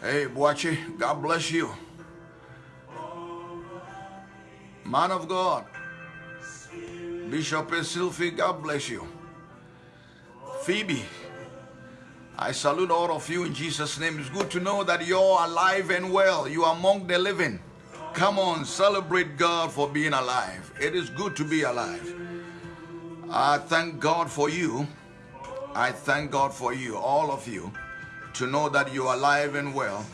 Hey, Boachi, God bless you. Man of God, Bishop Sylvie, God bless you. Phoebe, I salute all of you in Jesus' name. It's good to know that you're alive and well. You are among the living. Come on, celebrate God for being alive. It is good to be alive. I thank God for you. I thank God for you, all of you, to know that you're alive and well.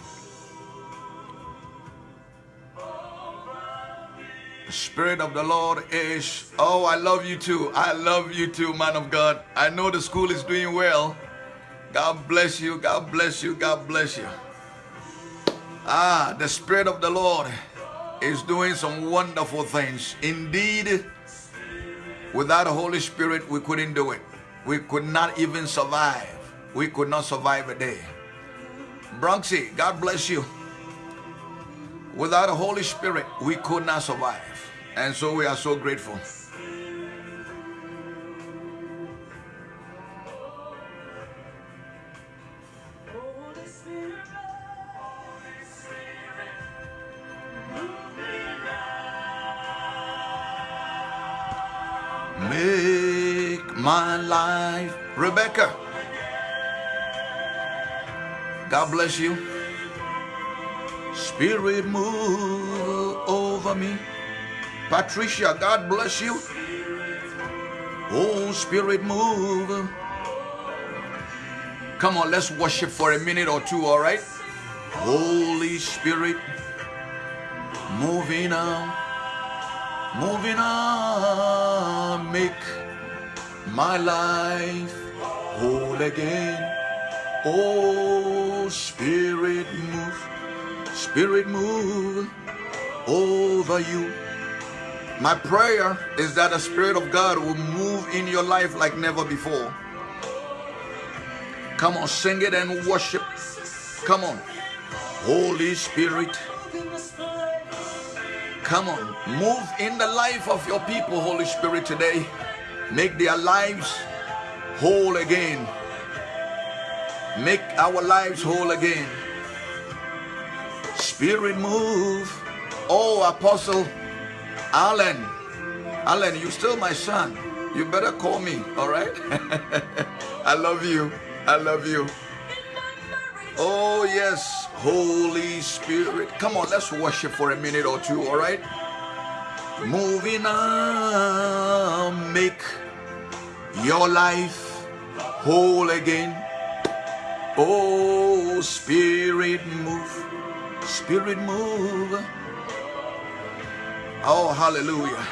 The Spirit of the Lord is, oh, I love you too. I love you too, man of God. I know the school is doing well. God bless you. God bless you. God bless you. Ah, the Spirit of the Lord is doing some wonderful things. Indeed, without the Holy Spirit, we couldn't do it. We could not even survive. We could not survive a day. Bronxy, God bless you. Without the Holy Spirit, we could not survive. And so we are so grateful. Make my life. Rebecca. God bless you. Spirit move over me. Patricia, God bless you. Oh, Spirit move. Come on, let's worship for a minute or two, all right? Holy Spirit, moving on moving on, make my life whole again. Oh, Spirit, move, Spirit, move over you. My prayer is that the Spirit of God will move in your life like never before. Come on, sing it and worship. Come on. Holy Spirit, Come on, move in the life of your people, Holy Spirit, today. Make their lives whole again. Make our lives whole again. Spirit, move. Oh, Apostle Alan. Alan, you still my son. You better call me, all right? I love you. I love you. Oh, yes, Holy Spirit. Come on, let's worship for a minute or two, all right? Moving on, make your life whole again. Oh, Spirit, move. Spirit, move. Oh, hallelujah.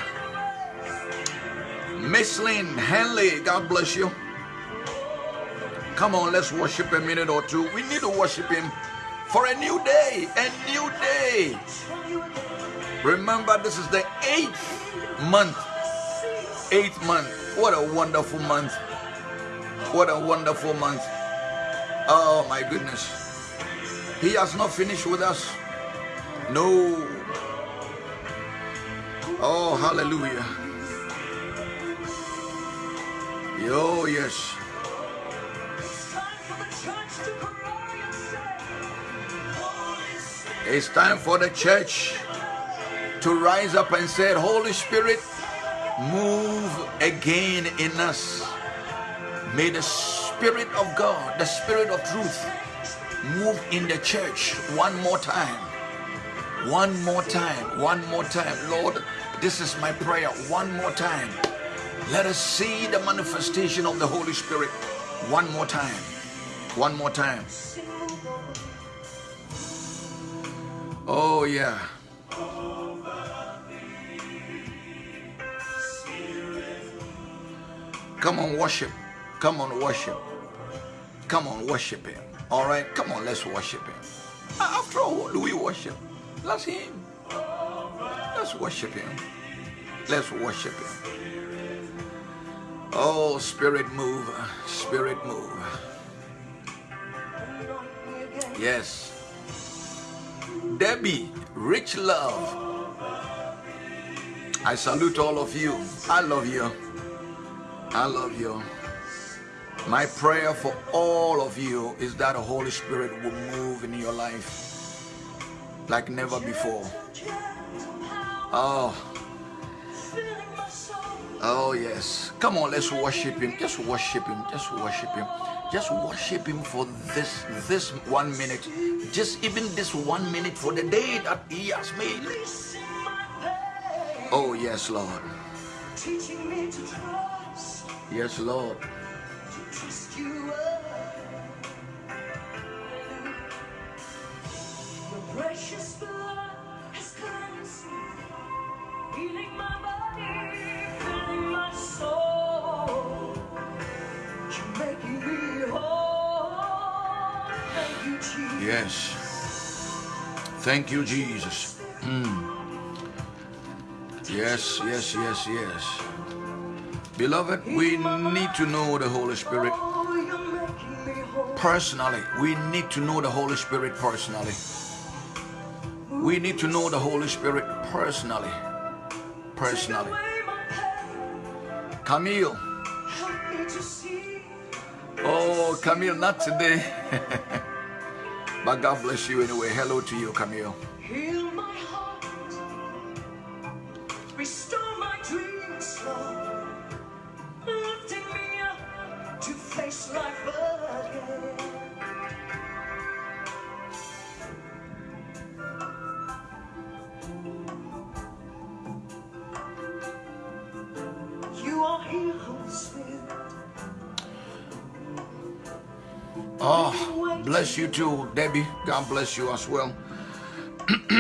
Miss Lynn Henley, God bless you. Come on, let's worship a minute or two. We need to worship Him for a new day, a new day. Remember, this is the eighth month. Eighth month. What a wonderful month. What a wonderful month. Oh, my goodness. He has not finished with us. No. Oh, hallelujah. Oh, yes. It's time for the church to rise up and say, Holy Spirit, move again in us. May the Spirit of God, the Spirit of truth, move in the church one more time. One more time. One more time. Lord, this is my prayer. One more time. Let us see the manifestation of the Holy Spirit one more time. One more time. Oh, yeah. Come on, worship. Come on, worship. Come on, worship Him. All right, come on, let's worship Him. After all, who do we worship? Let's Him. Let's worship Him. Let's worship Him. Oh, Spirit move, Spirit move. Yes. Debbie, rich love. I salute all of you. I love you. I love you. My prayer for all of you is that the Holy Spirit will move in your life like never before. Oh. Oh, yes. Come on, let's worship Him. Just worship Him. Just worship Him. Just worship Him for this this one minute. Just even this one minute for the day that He has made. Oh, yes, Lord. Yes, Lord. Precious blood has cleansed me, healing my body, filling my soul. You're making me whole. Thank you, Jesus. Yes. Thank you, Jesus. Mm. Yes, yes, yes, yes. Beloved, we need to know the Holy Spirit personally. We need to know the Holy Spirit personally. We need to know the Holy Spirit personally. Personally. Camille. Oh, Camille, not today. but God bless you anyway. Hello to you, Camille. Oh, bless you too, Debbie. God bless you as well.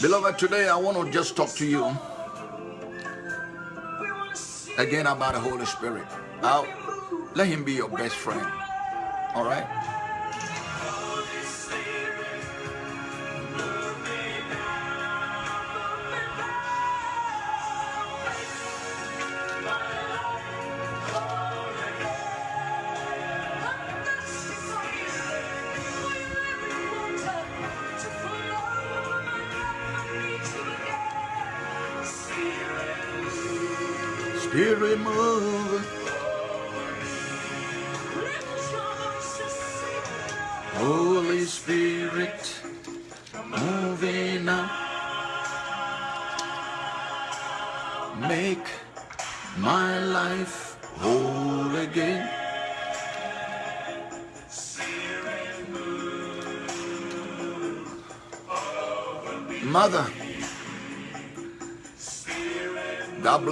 Beloved, today I want to just talk to you again about the Holy Spirit. I'll, let him be your best friend. All right? Spirit move.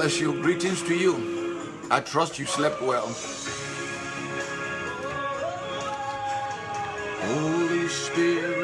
Bless. Greetings to you. I trust you slept well. Holy Spirit.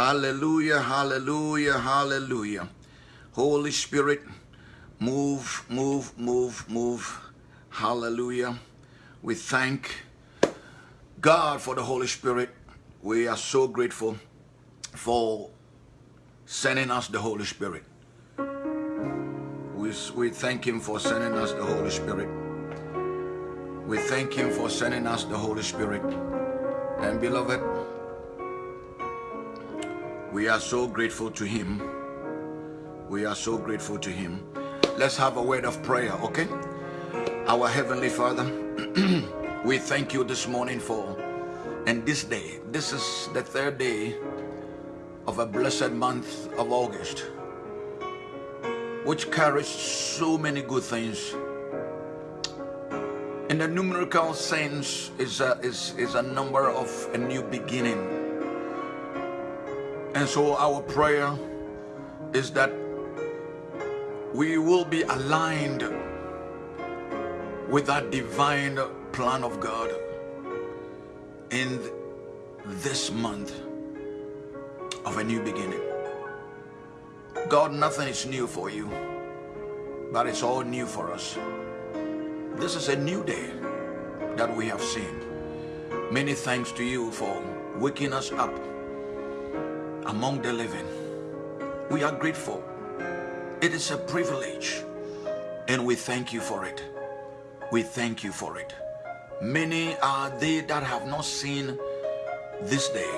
Hallelujah, hallelujah, hallelujah. Holy Spirit, move, move, move, move. Hallelujah. We thank God for the Holy Spirit. We are so grateful for sending us the Holy Spirit. We, we thank Him for sending us the Holy Spirit. We thank Him for sending us the Holy Spirit. And beloved, we are so grateful to Him. We are so grateful to Him. Let's have a word of prayer, okay? Our Heavenly Father, we thank you this morning for, and this day, this is the third day of a blessed month of August, which carries so many good things. In the numerical sense is a, is, is a number of a new beginning and so our prayer is that we will be aligned with that divine plan of God in this month of a new beginning. God, nothing is new for you, but it's all new for us. This is a new day that we have seen. Many thanks to you for waking us up among the living. We are grateful. It is a privilege, and we thank you for it. We thank you for it. Many are they that have not seen this day.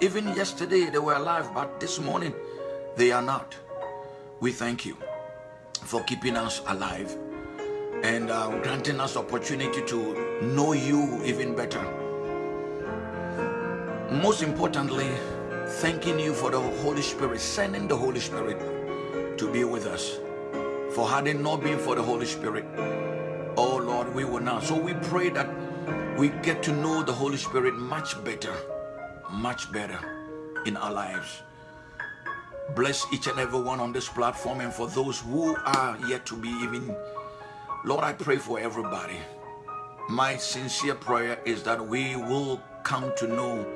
Even yesterday they were alive, but this morning they are not. We thank you for keeping us alive and uh, granting us opportunity to know you even better. Most importantly, thanking you for the Holy Spirit, sending the Holy Spirit to be with us. For had it not been for the Holy Spirit, oh Lord, we would not. So we pray that we get to know the Holy Spirit much better, much better in our lives. Bless each and every one on this platform and for those who are yet to be even. Lord, I pray for everybody. My sincere prayer is that we will come to know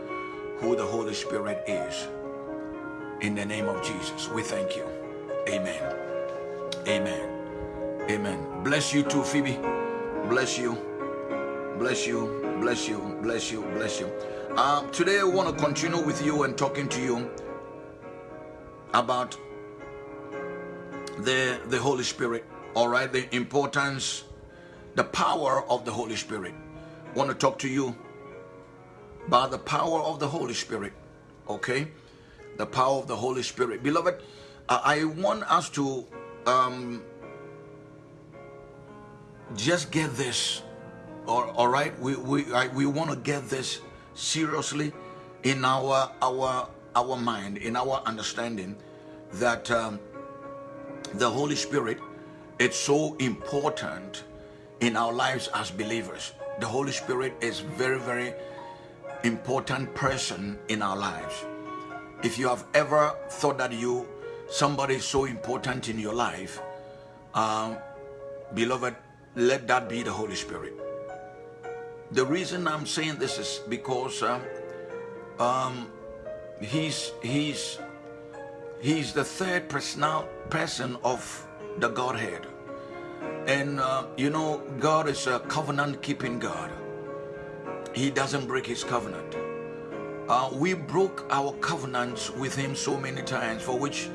who the Holy Spirit is. In the name of Jesus, we thank you. Amen. Amen. Amen. Bless you too, Phoebe. Bless you. Bless you. Bless you. Bless you. Bless you. Uh, today I want to continue with you and talking to you about the the Holy Spirit. All right, the importance, the power of the Holy Spirit. I want to talk to you about the power of the Holy Spirit. Okay, the power of the Holy Spirit, beloved. I want us to um, just get this. All, all right, we we I, we want to get this seriously in our our our mind, in our understanding, that um, the Holy Spirit it's so important in our lives as believers. The Holy Spirit is very, very important person in our lives. If you have ever thought that you somebody so important in your life, um, beloved, let that be the Holy Spirit. The reason I'm saying this is because uh, um, he's he's he's the third personal person of the Godhead, and uh, you know God is a covenant keeping God. He doesn't break His covenant. Uh, we broke our covenants with Him so many times, for which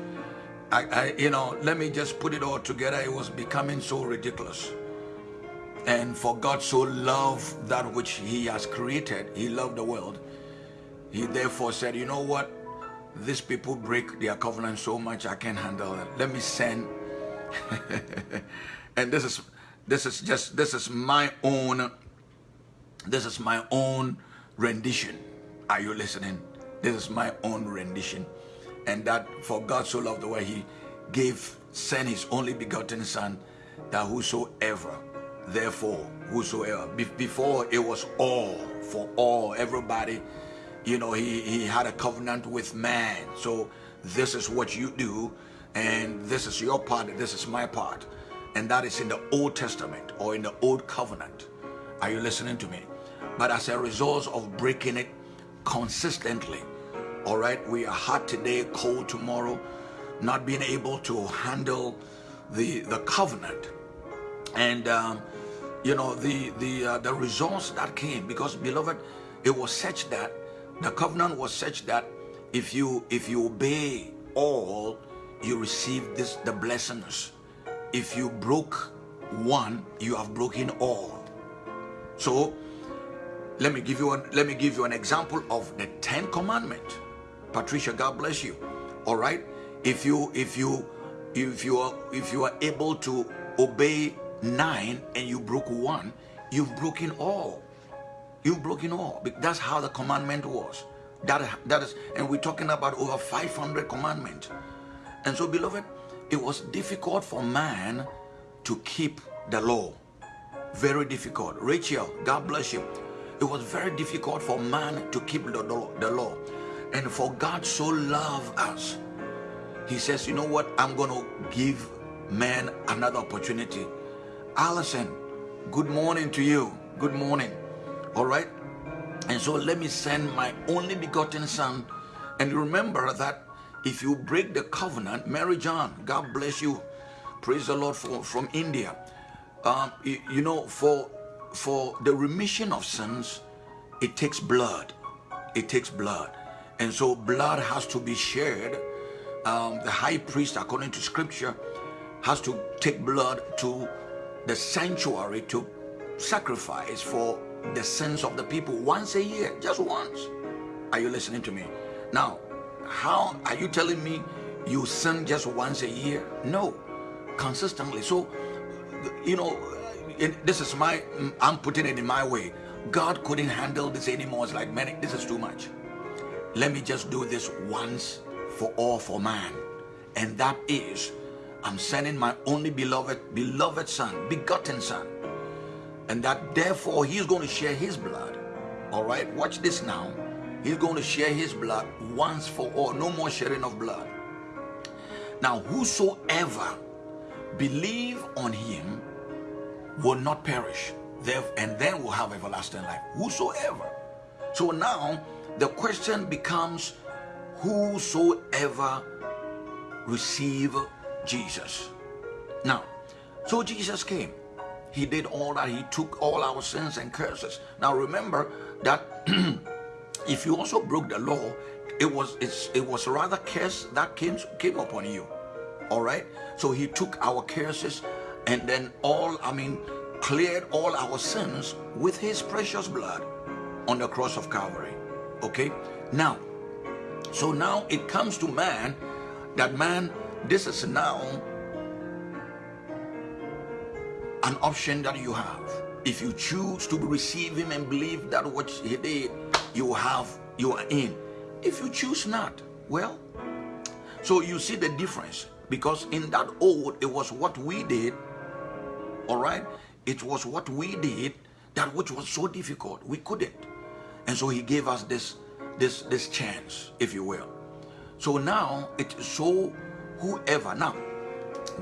I, I, you know, let me just put it all together. It was becoming so ridiculous. And for God so loved that which he has created, he loved the world. He therefore said, you know what? These people break their covenant so much, I can't handle it. Let me send. and this is, this is just, this is my own, this is my own rendition. Are you listening? This is my own rendition. And that for God so loved the way he gave, sent his only begotten son, that whosoever therefore whosoever Be before it was all for all everybody you know he he had a covenant with man so this is what you do and this is your part this is my part and that is in the old testament or in the old covenant are you listening to me but as a result of breaking it consistently all right we are hot today cold tomorrow not being able to handle the the covenant. And um, you know the the uh, the results that came because beloved it was such that the covenant was such that if you if you obey all you receive this the blessings. If you broke one you have broken all. So let me give you an let me give you an example of the 10 commandment patricia god bless you all right if you if you if you are if you are able to obey nine and you broke one, you've broken all. You've broken all. That's how the commandment was. That, that is, and we're talking about over 500 commandments. And so, beloved, it was difficult for man to keep the law. Very difficult. Rachel, God bless you. It was very difficult for man to keep the, the law. And for God so loved us, he says, you know what? I'm going to give man another opportunity Allison, good morning to you. Good morning. All right. And so let me send my only begotten son. And remember that if you break the covenant, Mary John, God bless you. Praise the Lord for, from India. Um, you, you know, for for the remission of sins, it takes blood. It takes blood. And so blood has to be shared. Um, the high priest, according to scripture, has to take blood to the sanctuary to sacrifice for the sins of the people once a year, just once. Are you listening to me? Now, how are you telling me you sin just once a year? No, consistently. So, you know, this is my, mm, I'm putting it in my way. God couldn't handle this anymore. It's like, man, this is too much. Let me just do this once for all for man. And that is, I'm sending my only beloved, beloved son, begotten son. And that therefore he's going to share his blood. All right, watch this now. He's going to share his blood once for all. No more sharing of blood. Now, whosoever believe on him will not perish and then will have everlasting life. Whosoever. So now the question becomes whosoever receive Jesus. Now, so Jesus came. He did all that. He took all our sins and curses. Now remember that if you also broke the law, it was it was rather curse that came came upon you. All right. So he took our curses, and then all I mean cleared all our sins with his precious blood on the cross of Calvary. Okay. Now, so now it comes to man that man, this is now an option that you have. If you choose to receive him and believe that what he did, you have, you are in. If you choose not, well, so you see the difference because in that old, it was what we did, all right? It was what we did that which was so difficult. We couldn't. And so he gave us this, this, this chance, if you will. So now it so whoever now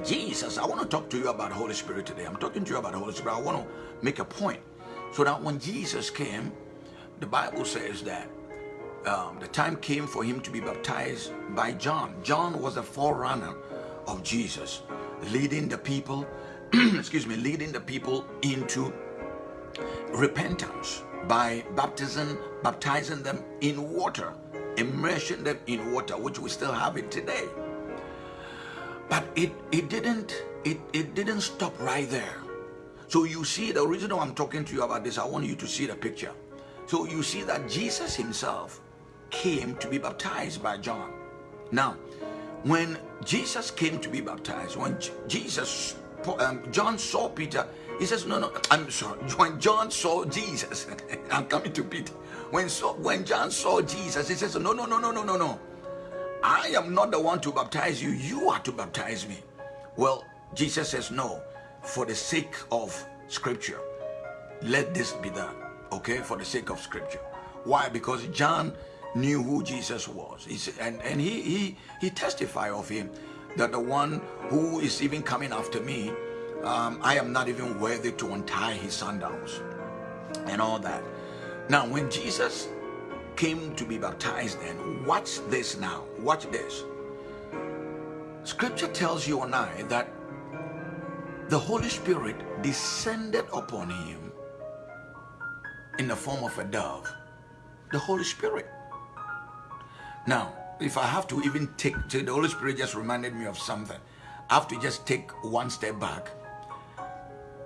Jesus, I want to talk to you about Holy Spirit today. I'm talking to you about Holy Spirit. I want to make a point. So that when Jesus came, the Bible says that um, the time came for him to be baptized by John. John was the forerunner of Jesus, leading the people, excuse me, leading the people into repentance by baptism, baptizing them in water, immersing them in water, which we still have it today. But it, it didn't it, it didn't stop right there. So you see the reason why I'm talking to you about this, I want you to see the picture. So you see that Jesus himself came to be baptized by John. Now, when Jesus came to be baptized, when Jesus, um, John saw Peter, he says, no, no, I'm sorry. When John saw Jesus, I'm coming to Peter. When, so, when John saw Jesus, he says, no, no, no, no, no, no, no. I am not the one to baptize you. You are to baptize me. Well, Jesus says, no, for the sake of scripture, let this be done. Okay, for the sake of scripture. Why? Because John knew who Jesus was. Said, and, and he, he, he testified of him that the one who is even coming after me, um, I am not even worthy to untie his sandals and all that. Now, when Jesus came to be baptized then. Watch this now. Watch this. Scripture tells you and I that the Holy Spirit descended upon him in the form of a dove. The Holy Spirit. Now, if I have to even take, the Holy Spirit just reminded me of something. I have to just take one step back.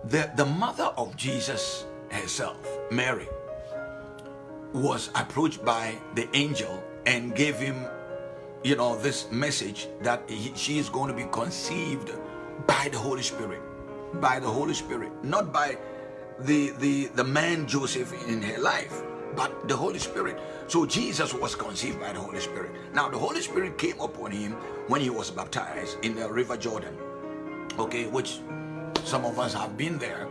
The, the mother of Jesus herself, Mary, was approached by the angel and gave him, you know, this message that he, she is going to be conceived by the Holy Spirit, by the Holy Spirit, not by the, the, the man Joseph in her life, but the Holy Spirit. So Jesus was conceived by the Holy Spirit. Now the Holy Spirit came upon him when he was baptized in the River Jordan, okay, which some of us have been there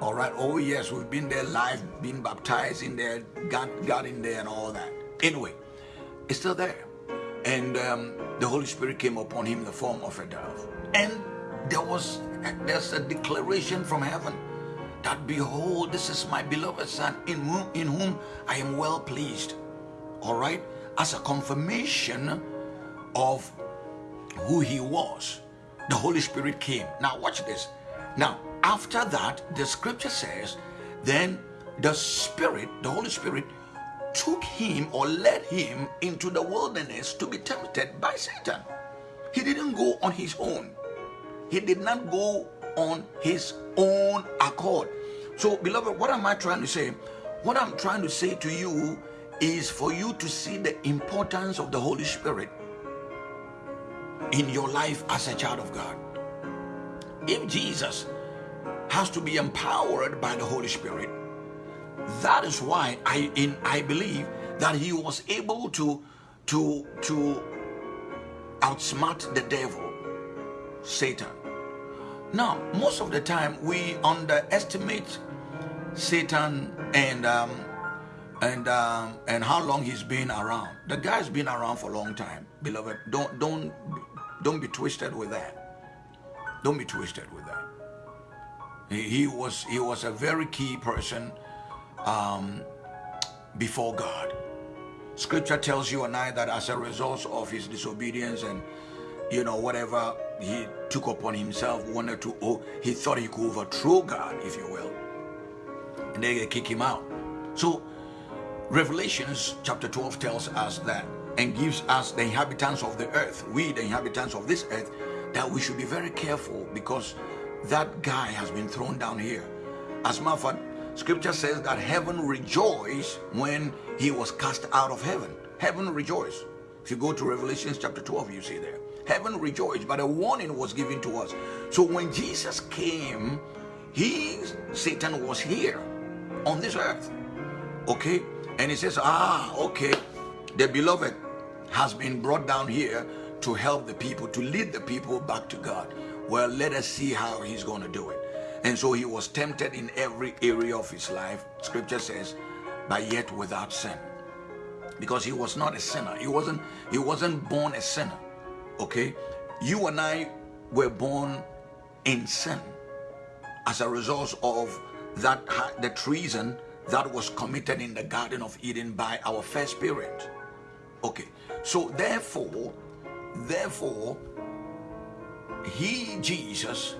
all right. Oh, yes, we've been there live, been baptized in there, got, got in there and all that. Anyway, it's still there. And um, the Holy Spirit came upon him in the form of a dove. And there was, there's a declaration from heaven that behold, this is my beloved son in whom, in whom I am well pleased. All right. As a confirmation of who he was, the Holy Spirit came. Now, watch this. Now, after that, the scripture says, then the Spirit, the Holy Spirit, took him or led him into the wilderness to be tempted by Satan. He didn't go on his own. He did not go on his own accord. So, beloved, what am I trying to say? What I'm trying to say to you is for you to see the importance of the Holy Spirit in your life as a child of God. If Jesus has to be empowered by the Holy Spirit, that is why I in I believe that he was able to to to outsmart the devil, Satan. Now, most of the time we underestimate Satan and um, and um, and how long he's been around. The guy's been around for a long time, beloved. Don't don't don't be twisted with that. Don't be twisted with that. He, he was he was a very key person um, before God. Scripture tells you and I that as a result of his disobedience and you know whatever he took upon himself, wanted to oh, he thought he could overthrow God, if you will, and they kick him out. So Revelations chapter 12 tells us that and gives us the inhabitants of the earth, we the inhabitants of this earth, that we should be very careful because that guy has been thrown down here. As a matter of fact, scripture says that heaven rejoiced when he was cast out of heaven. Heaven rejoiced. If you go to Revelations chapter 12, you see there. Heaven rejoiced, but a warning was given to us. So when Jesus came, he, Satan was here on this earth. Okay? And he says, ah, okay, the beloved has been brought down here to help the people, to lead the people back to God. Well, let us see how he's going to do it. And so he was tempted in every area of his life, scripture says, but yet without sin. Because he was not a sinner. He wasn't, he wasn't born a sinner. Okay? You and I were born in sin as a result of that the treason that was committed in the Garden of Eden by our first parent. Okay, so therefore, therefore, he, Jesus,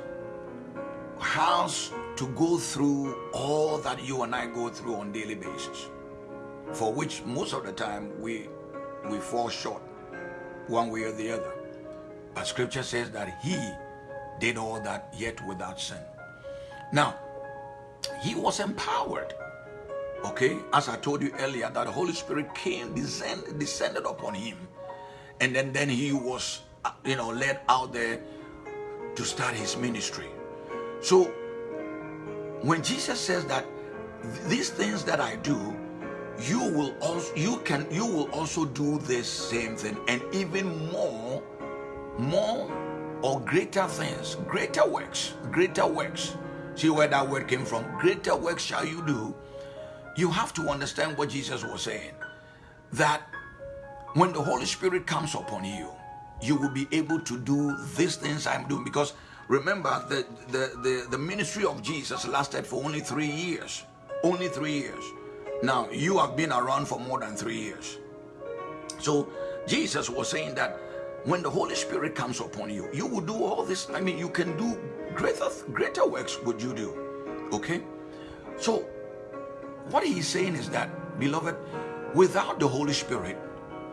has to go through all that you and I go through on daily basis, for which most of the time we we fall short one way or the other. But scripture says that he did all that yet without sin. Now, he was empowered Okay, as I told you earlier, that the Holy Spirit came, descend, descended upon him, and then, then he was, uh, you know, led out there to start his ministry. So when Jesus says that these things that I do, you will also you can you will also do this same thing and even more more or greater things greater works greater works see where that word came from greater works shall you do you have to understand what Jesus was saying. That when the Holy Spirit comes upon you, you will be able to do these things I'm doing. Because remember, the, the, the, the ministry of Jesus lasted for only three years. Only three years. Now, you have been around for more than three years. So, Jesus was saying that when the Holy Spirit comes upon you, you will do all this. I mean, you can do greater, greater works would you do. Okay? So, what he's saying is that, beloved, without the Holy Spirit,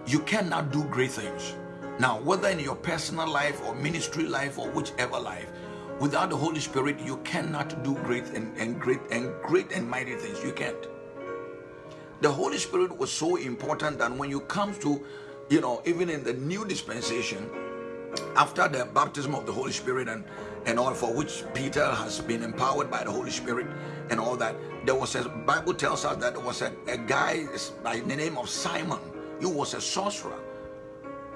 you cannot do great things. Now, whether in your personal life or ministry life or whichever life, without the Holy Spirit, you cannot do great and, and great and great and mighty things. You can't. The Holy Spirit was so important that when you come to, you know, even in the new dispensation, after the baptism of the Holy Spirit and, and all for which Peter has been empowered by the Holy Spirit and all that, there was a Bible tells us that there was a, a guy by the name of Simon. He was a sorcerer.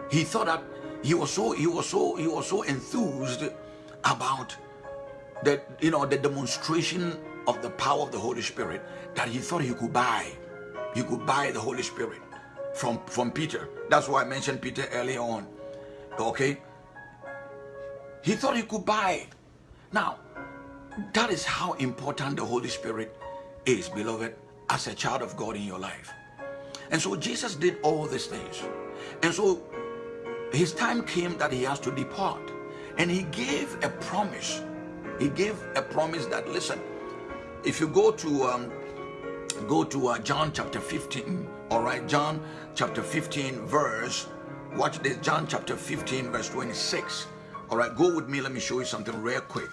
He thought that he was so he was so he was so enthused about the you know the demonstration of the power of the Holy Spirit that he thought he could buy. He could buy the Holy Spirit from from Peter. That's why I mentioned Peter earlier on. Okay, he thought he could buy. Now, that is how important the Holy Spirit is, beloved, as a child of God in your life. And so Jesus did all these things. And so his time came that he has to depart. And he gave a promise. He gave a promise that, listen, if you go to um, go to uh, John chapter 15, all right, John chapter 15, verse, watch this, John chapter 15, verse 26. All right, go with me, let me show you something real quick.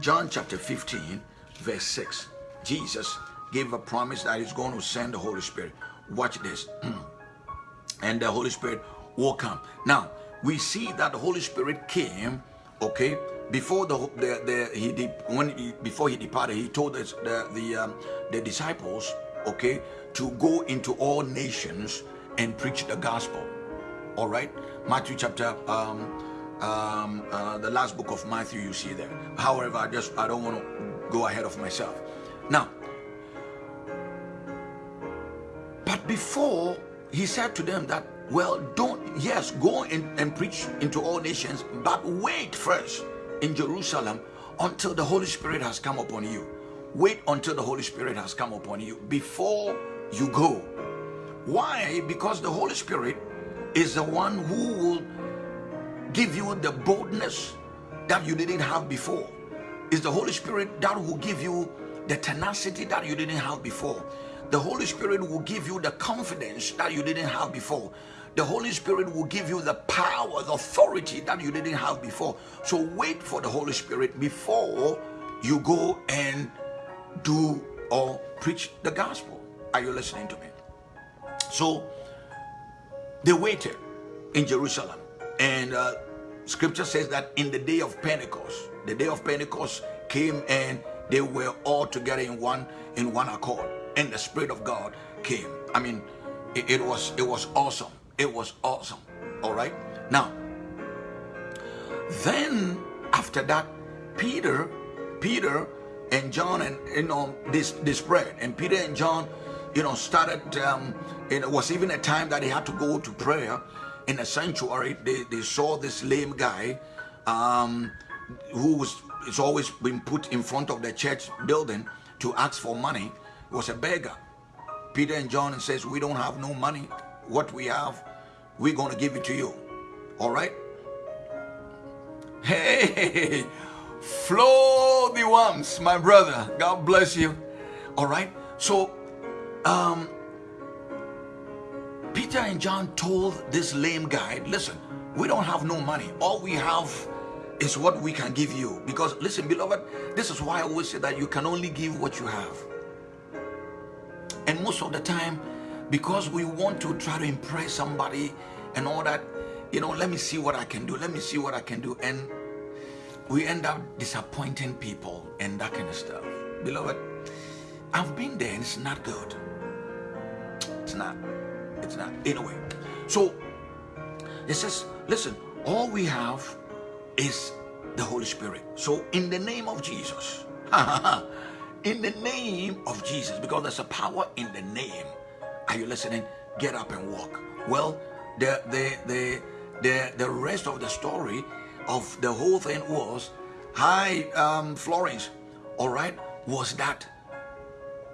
John chapter 15, verse 6. Jesus gave a promise that he's going to send the Holy Spirit. Watch this. and the Holy Spirit will come. Now, we see that the Holy Spirit came, okay, before the, the, the he when he, before he departed, he told us the the um, the disciples, okay, to go into all nations and preach the gospel. All right, Matthew chapter um, um, uh, the last book of Matthew, you see there. However, I just I don't want to go ahead of myself. Now, but before he said to them that, well, don't yes, go in, and preach into all nations, but wait first in Jerusalem until the Holy Spirit has come upon you. Wait until the Holy Spirit has come upon you before you go. Why? Because the Holy Spirit is the one who will give you the boldness that you didn't have before. Is the Holy Spirit that will give you the tenacity that you didn't have before. The Holy Spirit will give you the confidence that you didn't have before the Holy Spirit will give you the power, the authority that you didn't have before. So wait for the Holy Spirit before you go and do or preach the gospel. Are you listening to me? So they waited in Jerusalem, and uh, scripture says that in the day of Pentecost, the day of Pentecost came and they were all together in one in one accord, and the Spirit of God came. I mean, it, it was it was awesome. It was awesome. All right. Now, then after that, Peter, Peter and John and you know this this spread and Peter and John, you know, started. Um, it was even a time that he had to go to prayer in a sanctuary. They they saw this lame guy, um, who was it's always been put in front of the church building to ask for money. He was a beggar. Peter and John says, "We don't have no money." what we have, we're going to give it to you. All right? Hey, flow the worms, my brother. God bless you. All right? So, um, Peter and John told this lame guy, listen, we don't have no money. All we have is what we can give you. Because, listen, beloved, this is why I always say that you can only give what you have. And most of the time, because we want to try to impress somebody and all that you know let me see what i can do let me see what i can do and we end up disappointing people and that kind of stuff beloved i've been there and it's not good it's not. It's not. Anyway so it says listen all we have is the holy spirit. So in the name of jesus in the name of jesus because there's a power in the name. Are you listening? Get up and walk. Well, the the the the, the rest of the story of the whole thing was, hi, um, Florence, all right, was that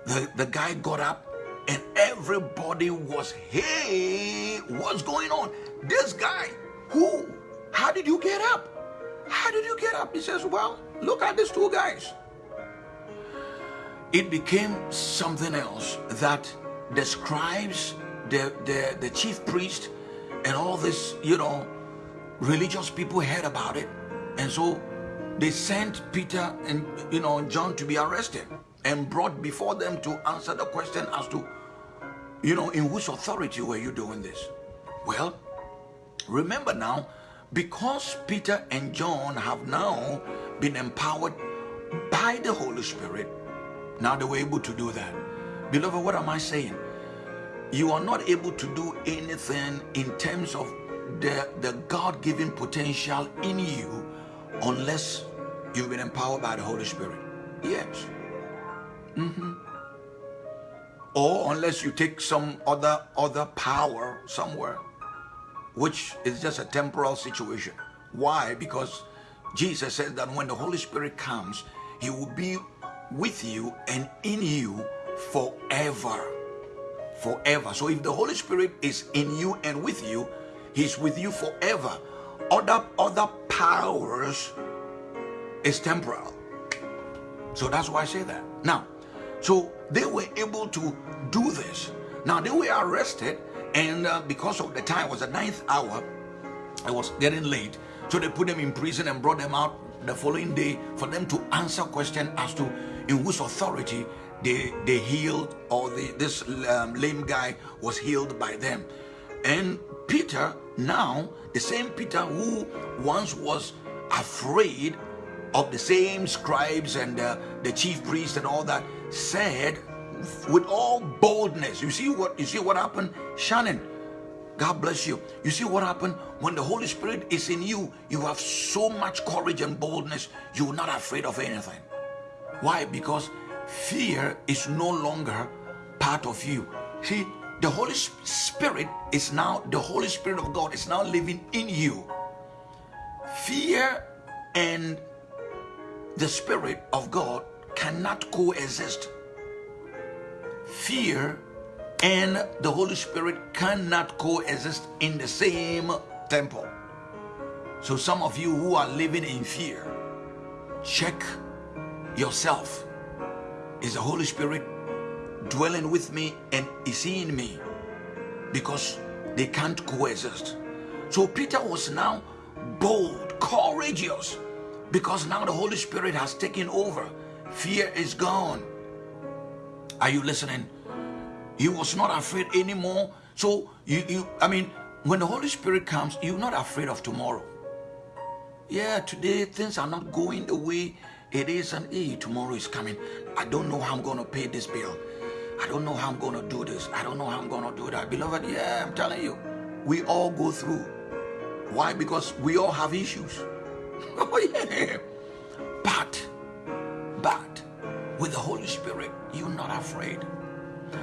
the, the guy got up and everybody was, hey, what's going on? This guy, who? How did you get up? How did you get up? He says, well, look at these two guys. It became something else that the scribes, the, the, the chief priest, and all this, you know, religious people heard about it. And so they sent Peter and, you know, John to be arrested and brought before them to answer the question as to, you know, in whose authority were you doing this? Well, remember now, because Peter and John have now been empowered by the Holy Spirit, now they were able to do that. Beloved, what am I saying? You are not able to do anything in terms of the, the God given potential in you unless you've been empowered by the Holy Spirit. Yes. Mm-hmm. Or unless you take some other other power somewhere, which is just a temporal situation. Why? Because Jesus says that when the Holy Spirit comes, He will be with you and in you forever. Forever. So if the Holy Spirit is in you and with you, He's with you forever. Other other powers is temporal. So that's why I say that. Now, so they were able to do this. Now they were arrested, and uh, because of the time was the ninth hour, it was getting late. So they put them in prison and brought them out the following day for them to answer question as to in whose authority they they healed or the, this um, lame guy was healed by them. And Peter now the same Peter who once was afraid of the same scribes and uh, the chief priests and all that said with all boldness you see what you see what happened shannon? God bless you. You see what happened? When the holy spirit is in you you have so much courage and boldness you're not afraid of anything. Why? Because fear is no longer part of you. See the holy spirit is now the holy spirit of god is now living in you. Fear and the Spirit of God cannot coexist. Fear and the Holy Spirit cannot coexist in the same temple. So, some of you who are living in fear, check yourself. Is the Holy Spirit dwelling with me and is he in me? Because they can't coexist. So, Peter was now bold, courageous because now the Holy Spirit has taken over. Fear is gone. Are you listening? He was not afraid anymore. So you, you I mean, when the Holy Spirit comes, you're not afraid of tomorrow. Yeah, today things are not going the way it is, and hey, tomorrow is coming. I don't know how I'm gonna pay this bill. I don't know how I'm gonna do this. I don't know how I'm gonna do that. Beloved, yeah, I'm telling you, we all go through. Why? Because we all have issues. Oh, yeah. But, but, with the Holy Spirit, you're not afraid.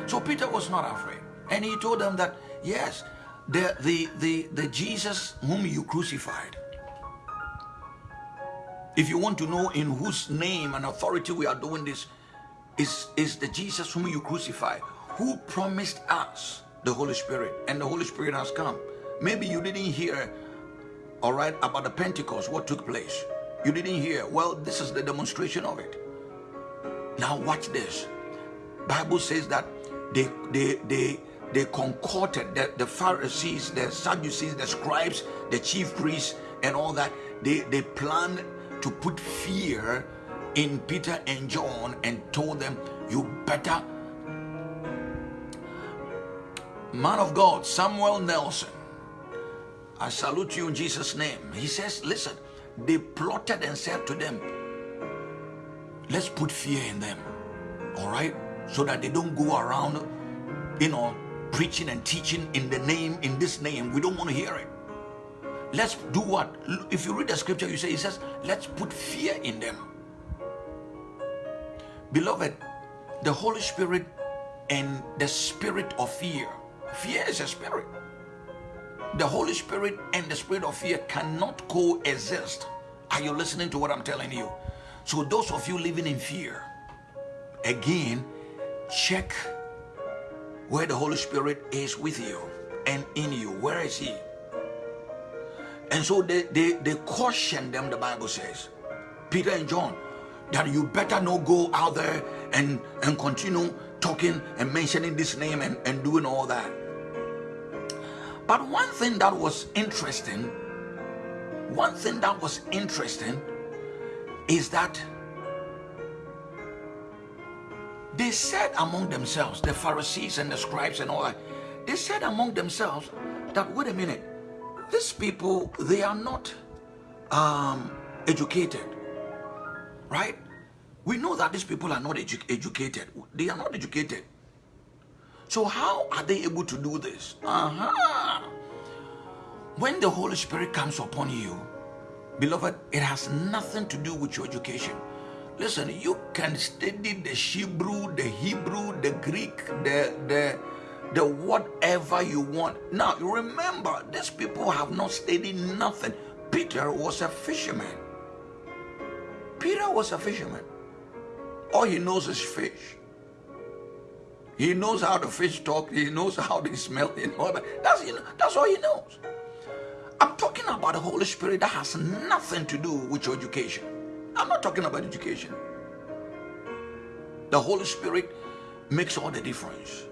So Peter was not afraid. And he told them that, yes, the, the, the, the Jesus whom you crucified, if you want to know in whose name and authority we are doing this, is, is the Jesus whom you crucified, who promised us the Holy Spirit, and the Holy Spirit has come. Maybe you didn't hear all right, about the Pentecost, what took place. You didn't hear. Well, this is the demonstration of it. Now watch this. Bible says that they they they they concorded that the Pharisees, the Sadducees, the scribes, the chief priests, and all that, they, they planned to put fear in Peter and John and told them, You better. Man of God, Samuel Nelson, I salute you in Jesus' name. He says, listen, they plotted and said to them, let's put fear in them, all right? So that they don't go around, you know, preaching and teaching in the name, in this name. We don't want to hear it. Let's do what? If you read the scripture, you say, it says, let's put fear in them. Beloved, the Holy Spirit and the spirit of fear. Fear is a spirit the Holy Spirit and the spirit of fear cannot coexist. Are you listening to what I'm telling you? So, those of you living in fear, again, check where the Holy Spirit is with you and in you. Where is He? And so they, they, they caution them, the Bible says, Peter and John, that you better not go out there and, and continue talking and mentioning this name and, and doing all that. But one thing that was interesting, one thing that was interesting is that they said among themselves, the Pharisees and the scribes and all that, they said among themselves that, wait a minute, these people, they are not um, educated, right? We know that these people are not edu educated. They are not educated. So how are they able to do this? Uh-huh. When the Holy Spirit comes upon you, beloved, it has nothing to do with your education. Listen, you can study the Hebrew, the Hebrew, the Greek, the the the whatever you want. Now remember, these people have not studied nothing. Peter was a fisherman. Peter was a fisherman. All he knows is fish. He knows how the fish talk. He knows how they smell. You know, that's, you know, that's all he knows. I'm talking about the Holy Spirit that has nothing to do with your education. I'm not talking about education. The Holy Spirit makes all the difference.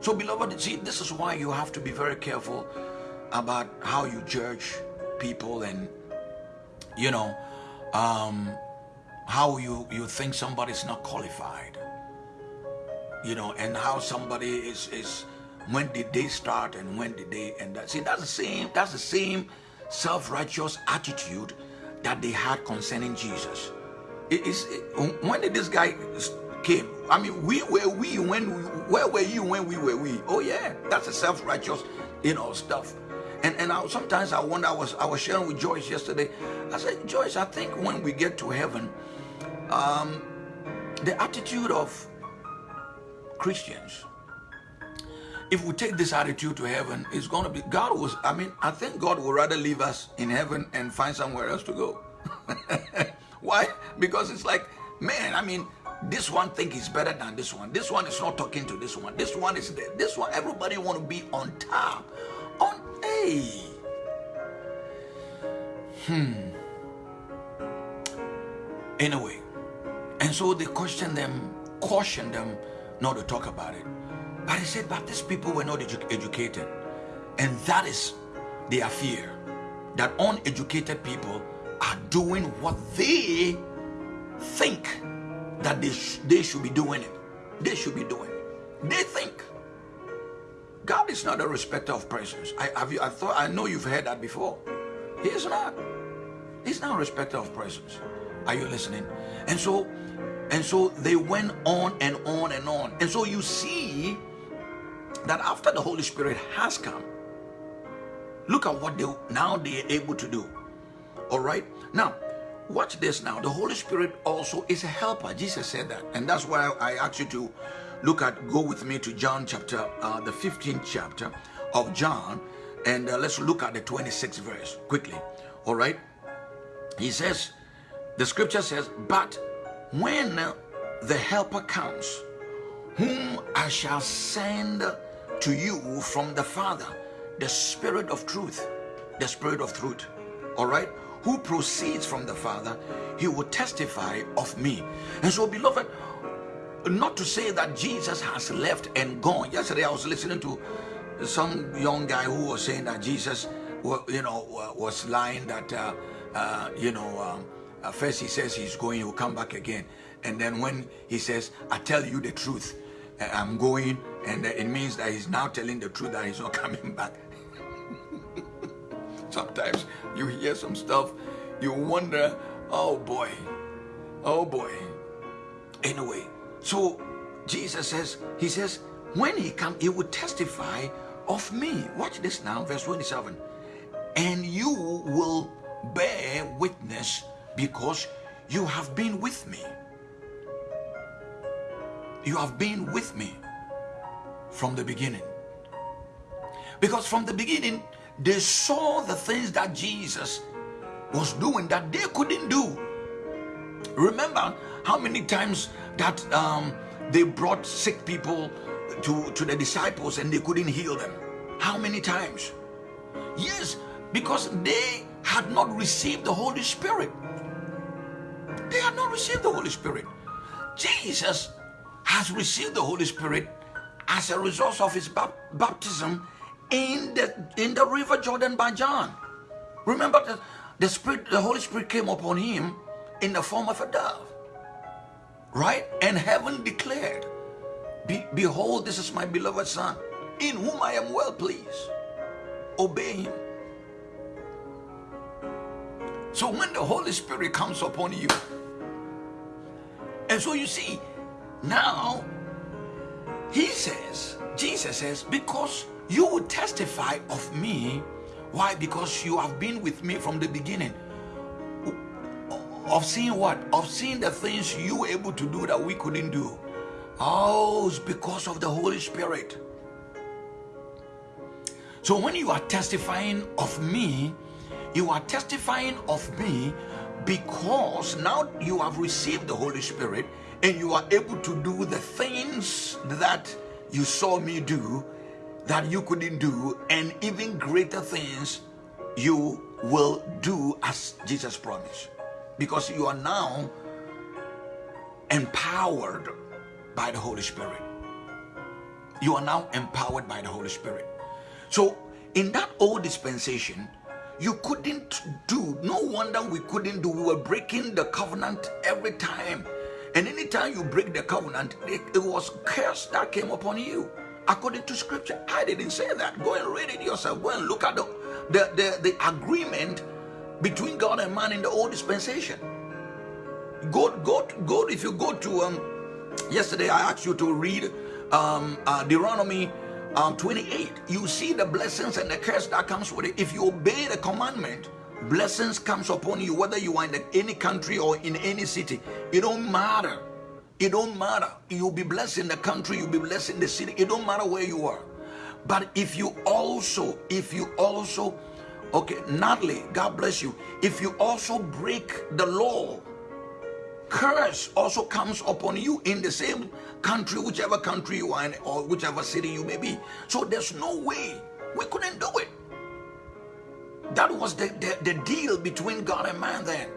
So, beloved, see, this is why you have to be very careful about how you judge people and, you know, um, how you, you think somebody's not qualified. You know, and how somebody is, is when did they start and when did they end that. See, that's the same, that's the same self-righteous attitude that they had concerning Jesus. It is it, when did this guy came. I mean, we were we when where were you when we were we? Oh yeah, that's a self-righteous, you know, stuff. And and I, sometimes I wonder. I was I was sharing with Joyce yesterday. I said, Joyce, I think when we get to heaven, um, the attitude of Christians, if we take this attitude to heaven, it's going to be God was. I mean, I think God would rather leave us in heaven and find somewhere else to go. Why? Because it's like, man, I mean, this one think is better than this one. This one is not talking to this one. This one is there. This one, everybody want to be on top. On a. Hmm. Anyway, and so they question them, caution them not to talk about it. But he said, but these people were not edu educated. And that is their fear. That uneducated people are doing what they think that they, sh they should be doing it. They should be doing it. They think. God is not a respecter of persons. I have you I thought I know you've heard that before. He is not. He's not a respecter of persons. Are you listening? And so and so they went on and on and on. And so you see that after the Holy Spirit has come, look at what they now they're able to do. All right. Now, Watch this now. The Holy Spirit also is a helper. Jesus said that. And that's why I ask you to look at, go with me to John chapter, uh, the 15th chapter of John. And uh, let's look at the 26th verse quickly. All right. He says, the scripture says, but when the helper comes, whom I shall send to you from the Father, the Spirit of truth, the Spirit of truth. All right who proceeds from the Father, he will testify of me. And so, beloved, not to say that Jesus has left and gone. Yesterday, I was listening to some young guy who was saying that Jesus, you know, was lying that, uh, uh, you know, um, uh, first he says he's going, he will come back again. And then when he says, I tell you the truth, uh, I'm going, and it means that he's now telling the truth that he's not coming back. Sometimes you hear some stuff, you wonder, oh boy, oh boy. Anyway, so Jesus says, he says, when he come, he will testify of me. Watch this now, verse 27. And you will bear witness because you have been with me. You have been with me from the beginning. Because from the beginning, they saw the things that Jesus was doing that they couldn't do. Remember how many times that um, they brought sick people to, to the disciples and they couldn't heal them? How many times? Yes, because they had not received the Holy Spirit. They have not received the Holy Spirit. Jesus has received the Holy Spirit as a result of his baptism in the in the river Jordan by John. Remember that the Spirit, the Holy Spirit came upon him in the form of a dove. Right? And heaven declared, Be Behold, this is my beloved Son, in whom I am well pleased. Obey him. So when the Holy Spirit comes upon you, and so you see, now he says, Jesus says, because you will testify of me. Why? Because you have been with me from the beginning. Of seeing what? Of seeing the things you were able to do that we couldn't do. Oh, it's because of the Holy Spirit. So when you are testifying of me, you are testifying of me because now you have received the Holy Spirit and you are able to do the things that you saw me do that you couldn't do and even greater things you will do as Jesus promised because you are now empowered by the Holy Spirit. You are now empowered by the Holy Spirit. So, in that old dispensation, you couldn't do, no wonder we couldn't do, we were breaking the covenant every time. And anytime you break the covenant, it, it was curse that came upon you. According to scripture, I didn't say that. Go and read it yourself. Go and look at the, the, the, the agreement between God and man in the old dispensation. Go, go, go. If you go to um, yesterday, I asked you to read um, uh, Deuteronomy um, 28. You see the blessings and the curse that comes with it. If you obey the commandment, blessings comes upon you, whether you are in any country or in any city. It don't matter. It don't matter. You'll be blessed in the country. You'll be blessed in the city. It don't matter where you are. But if you also, if you also, okay, Natalie, God bless you. If you also break the law, curse also comes upon you in the same country, whichever country you are in, or whichever city you may be. So there's no way we couldn't do it. That was the, the, the deal between God and man then.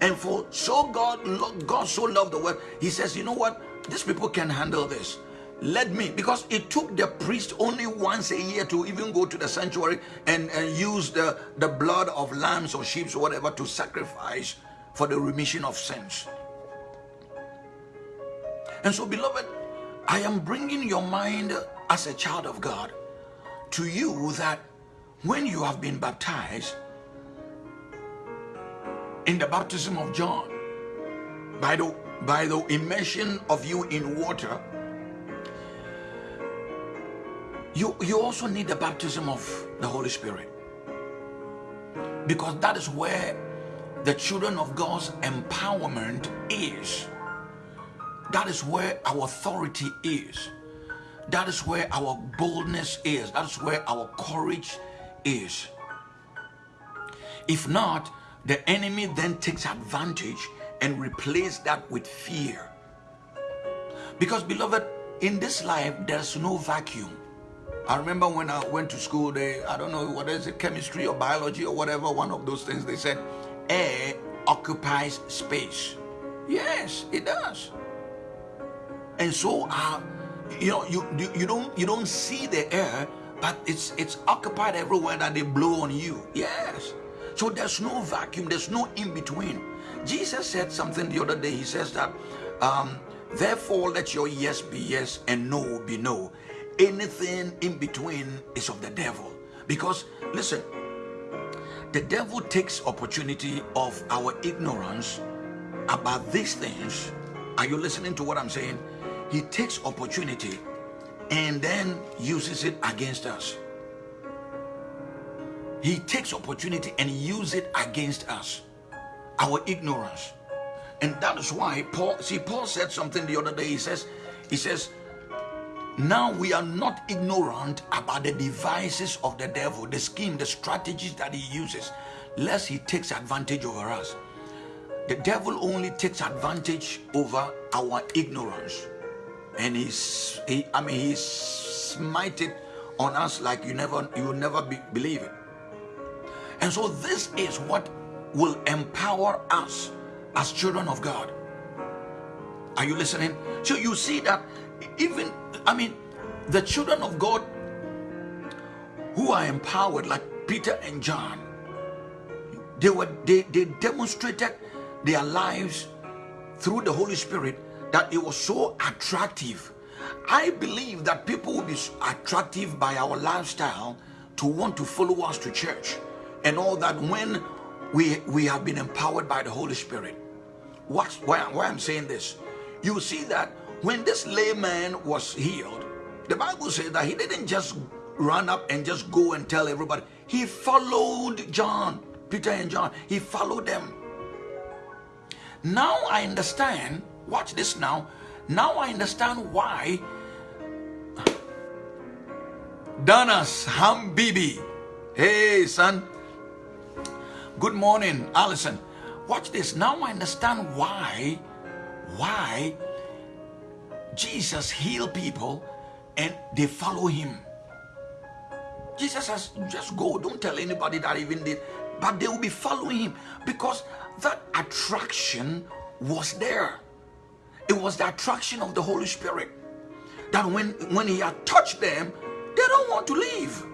And for so God, God so loved the world, He says, you know what? These people can handle this let me because it took the priest only once a year to even go to the sanctuary and, and use the, the blood of lambs or sheep or whatever to sacrifice for the remission of sins and so beloved i am bringing your mind as a child of god to you that when you have been baptized in the baptism of john by the by the immersion of you in water you, you also need the baptism of the Holy Spirit. Because that is where the children of God's empowerment is. That is where our authority is. That is where our boldness is. That is where our courage is. If not, the enemy then takes advantage and replace that with fear. Because beloved, in this life, there's no vacuum. I remember when I went to school, they, I don't know what is it, chemistry or biology or whatever, one of those things, they said air occupies space. Yes, it does. And so, uh, you know, you, you, you don't you don't see the air, but it's it's occupied everywhere that they blow on you. Yes. So there's no vacuum, there's no in between. Jesus said something the other day. He says that, um, therefore let your yes be yes and no be no anything in between is of the devil because listen the devil takes opportunity of our ignorance about these things are you listening to what i'm saying he takes opportunity and then uses it against us he takes opportunity and uses it against us our ignorance and that is why paul see paul said something the other day he says he says now we are not ignorant about the devices of the devil, the scheme, the strategies that he uses, lest he takes advantage over us. The devil only takes advantage over our ignorance. And he's, he, I mean, he's smited on us like you never, you will never be, believe it. And so this is what will empower us as children of God. Are you listening? So you see that even, I mean, the children of God who are empowered, like Peter and John, they were they, they demonstrated their lives through the Holy Spirit that it was so attractive. I believe that people will be attractive by our lifestyle to want to follow us to church and all that when we we have been empowered by the Holy Spirit. What's why, why I'm saying this? You see that when this layman was healed, the Bible says that he didn't just run up and just go and tell everybody. He followed John, Peter and John. He followed them. Now I understand, watch this now. Now I understand why Danas Hambibi. Hey, son. Good morning, Allison. Watch this. Now I understand why, why Jesus healed people and they follow him. Jesus says, just go. Don't tell anybody that even did. But they will be following him because that attraction was there. It was the attraction of the Holy Spirit. That when, when he had touched them, they don't want to leave.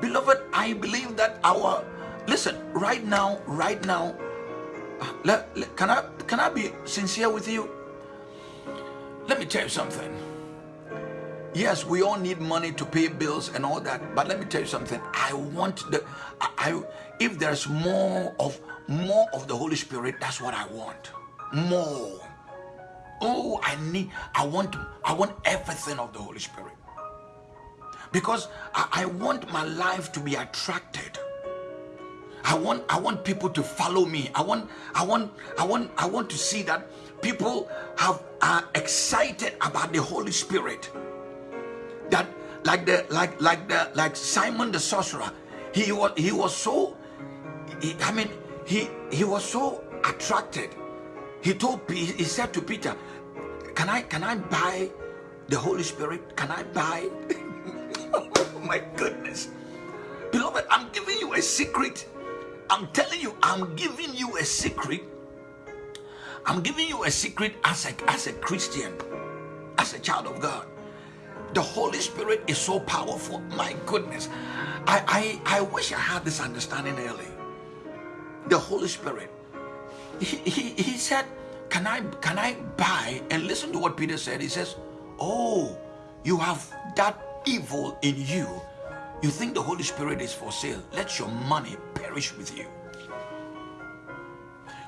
Beloved, I believe that our listen, right now, right now, let, let, can I can I be sincere with you? Let me tell you something. Yes, we all need money to pay bills and all that, but let me tell you something. I want the I, I if there's more of more of the Holy Spirit, that's what I want. More. Oh, I need I want I want everything of the Holy Spirit. Because I, I want my life to be attracted. I want I want people to follow me. I want I want I want I want to see that people have are excited about the Holy Spirit that like the like like the like Simon the sorcerer, he was he was so he, I mean he he was so attracted. He told he said to Peter, "Can I can I buy the Holy Spirit? Can I buy?" oh my goodness, beloved, I'm giving you a secret. I'm telling you, I'm giving you a secret. I'm giving you a secret as a as a Christian, as a child of God the Holy Spirit is so powerful. My goodness. I, I, I wish I had this understanding early. The Holy Spirit. He, he, he said, can I, can I buy? And listen to what Peter said. He says, Oh, you have that evil in you. You think the Holy Spirit is for sale. Let your money perish with you.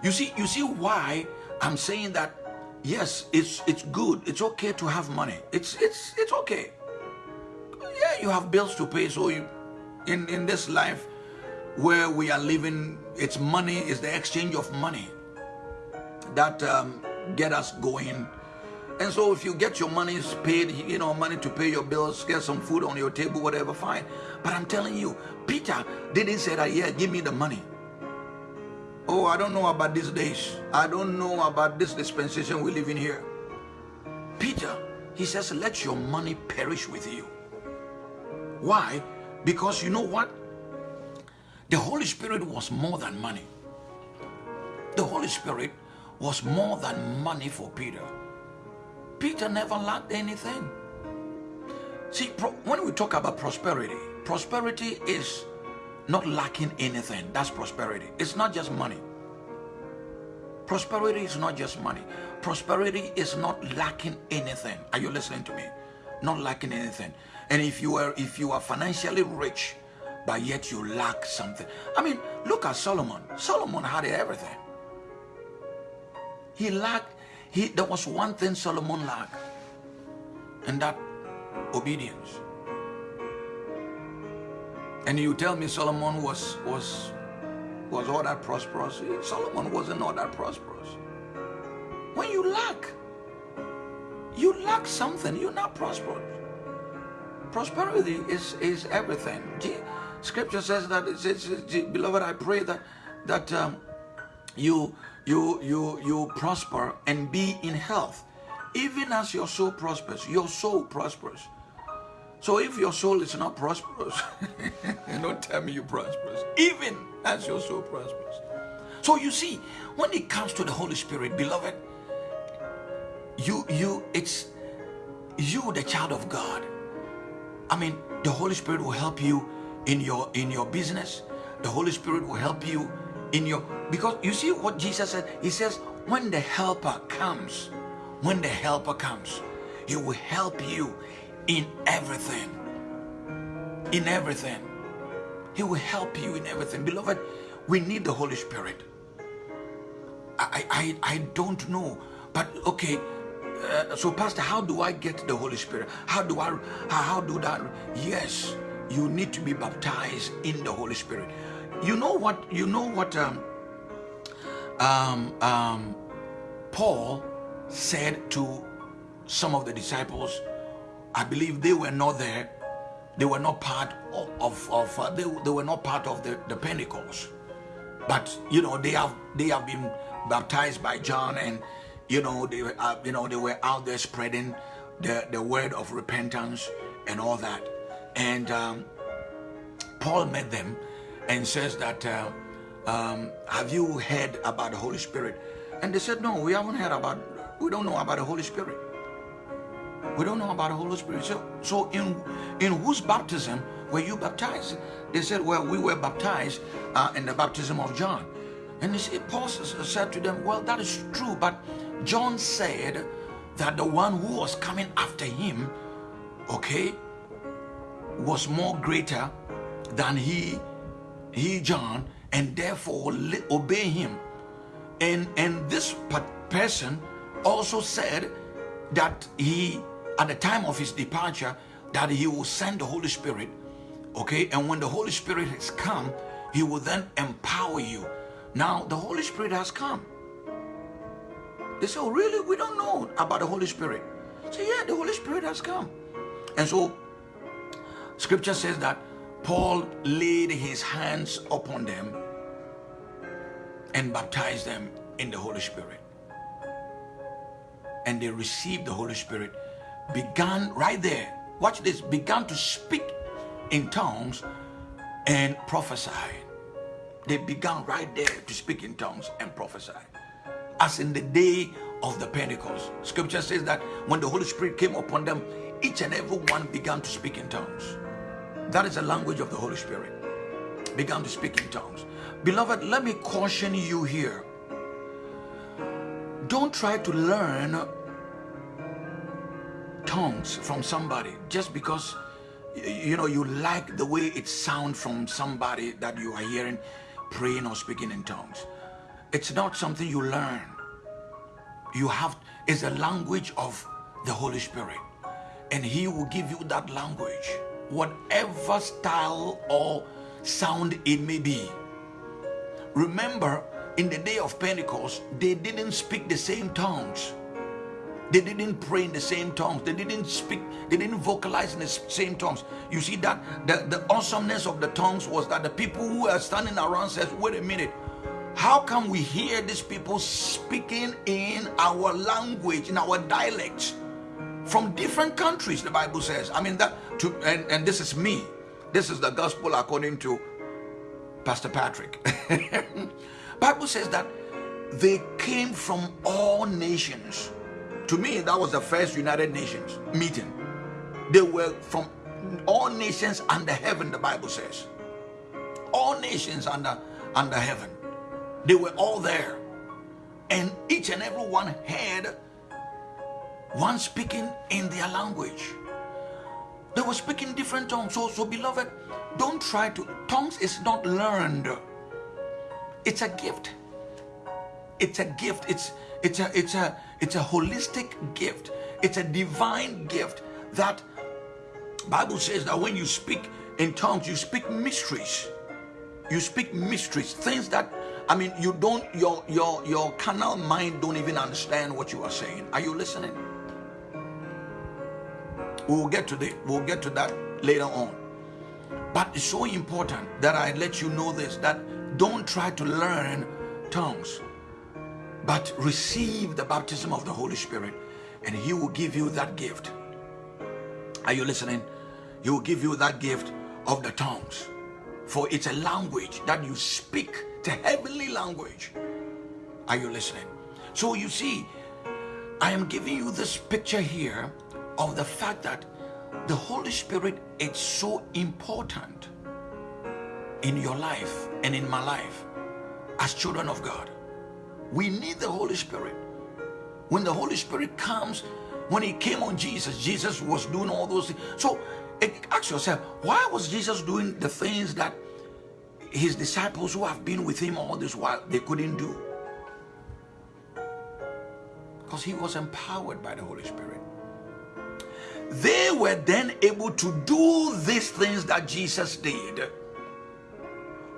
You see, you see why I'm saying that yes it's it's good it's okay to have money it's it's it's okay yeah you have bills to pay so you in in this life where we are living it's money is the exchange of money that um, get us going and so if you get your money paid you know money to pay your bills get some food on your table whatever fine but i'm telling you peter didn't say that yeah give me the money Oh, I don't know about these days. I don't know about this dispensation we live in here. Peter, he says, let your money perish with you. Why? Because you know what? The Holy Spirit was more than money. The Holy Spirit was more than money for Peter. Peter never lacked anything. See, when we talk about prosperity, prosperity is not lacking anything. That's prosperity. It's not just money. Prosperity is not just money. Prosperity is not lacking anything. Are you listening to me? Not lacking anything. And if you are if you are financially rich, but yet you lack something. I mean, look at Solomon. Solomon had everything. He lacked, he there was one thing Solomon lacked, and that obedience. And you tell me Solomon was was was all that prosperous. Solomon wasn't all that prosperous. When you lack, you lack something, you're not prosperous. Prosperity is, is everything. Scripture says that it says, beloved, I pray that that um, you you you you prosper and be in health, even as your soul prospers. Your soul prospers. So if your soul is not prosperous, don't tell me you're prosperous, even as your soul prospers. So you see, when it comes to the Holy Spirit, beloved, you you it's you the child of God. I mean, the Holy Spirit will help you in your in your business. The Holy Spirit will help you in your because you see what Jesus said? He says, when the helper comes, when the helper comes, he will help you in everything. In everything. He will help you in everything. Beloved, we need the Holy Spirit. I, I, I don't know. But okay, uh, so Pastor, how do I get the Holy Spirit? How do I, how, how do that? Yes, you need to be baptized in the Holy Spirit. You know what, you know what um, um, um, Paul said to some of the disciples I believe they were not there. They were not part of, of, of uh, they, they were not part of the, the Pentecost. But, you know, they have, they have been baptized by John and, you know, they, uh, you know, they were out there spreading the, the word of repentance and all that. And um, Paul met them and says that, uh, um, have you heard about the Holy Spirit? And they said, no, we haven't heard about, we don't know about the Holy Spirit. We don't know about the Holy Spirit. So, so in, in whose baptism were you baptized? They said, well, we were baptized uh, in the baptism of John. And said, Paul said to them, well, that is true, but John said that the one who was coming after him, okay, was more greater than he, he John, and therefore obey him. And, and this person also said that he, at the time of his departure, that he will send the Holy Spirit, okay? And when the Holy Spirit has come, he will then empower you. Now, the Holy Spirit has come. They say, oh, really? We don't know about the Holy Spirit. Say, yeah, the Holy Spirit has come. And so, scripture says that Paul laid his hands upon them and baptized them in the Holy Spirit. And they received the Holy Spirit, began right there, watch this, began to speak in tongues and prophesy. They began right there to speak in tongues and prophesy. As in the day of the Pentecost. Scripture says that when the Holy Spirit came upon them, each and every one began to speak in tongues. That is the language of the Holy Spirit. Began to speak in tongues. Beloved, let me caution you here. Don't try to learn tongues from somebody just because you know you like the way it sounds from somebody that you are hearing praying or speaking in tongues. It's not something you learn. You have, it's a language of the Holy Spirit. And he will give you that language, whatever style or sound it may be. Remember, in the day of Pentecost, they didn't speak the same tongues. They didn't pray in the same tongues. They didn't speak, they didn't vocalize in the same tongues. You see that the, the awesomeness of the tongues was that the people who are standing around says, wait a minute, how come we hear these people speaking in our language, in our dialects, from different countries, the Bible says. I mean that to and, and this is me. This is the gospel according to Pastor Patrick. Bible says that they came from all nations to me, that was the first United Nations meeting. They were from all nations under heaven, the Bible says. All nations under, under heaven. They were all there. And each and every one had one speaking in their language. They were speaking different tongues. So, so beloved, don't try to. Tongues is not learned. It's a gift. It's a gift. It's it's a it's a it's a holistic gift. It's a divine gift that Bible says that when you speak in tongues, you speak mysteries. You speak mysteries, things that I mean you don't your your your carnal mind don't even understand what you are saying. Are you listening? We'll get to the we'll get to that later on. But it's so important that I let you know this that don't try to learn tongues but receive the baptism of the Holy Spirit and he will give you that gift. Are you listening? He will give you that gift of the tongues. For it's a language that you speak, it's a heavenly language. Are you listening? So you see, I am giving you this picture here of the fact that the Holy Spirit is so important in your life and in my life as children of God. We need the Holy Spirit. When the Holy Spirit comes, when he came on Jesus, Jesus was doing all those things. So ask yourself, why was Jesus doing the things that his disciples who have been with him all this while, they couldn't do? Because he was empowered by the Holy Spirit. They were then able to do these things that Jesus did.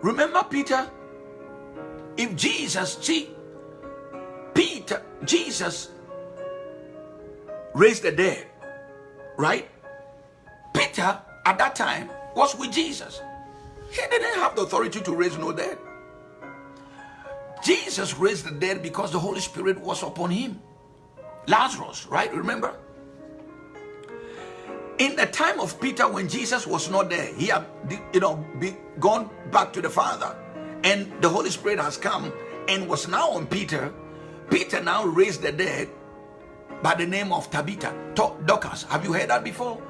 Remember Peter? If Jesus, see, Peter, Jesus raised the dead, right? Peter at that time was with Jesus. He didn't have the authority to raise no dead. Jesus raised the dead because the Holy Spirit was upon him. Lazarus, right? Remember? In the time of Peter, when Jesus was not there, he had, you know, be, gone back to the Father, and the Holy Spirit has come and was now on Peter. Peter now raised the dead by the name of Tabitha, Dorcas. Have you heard that before?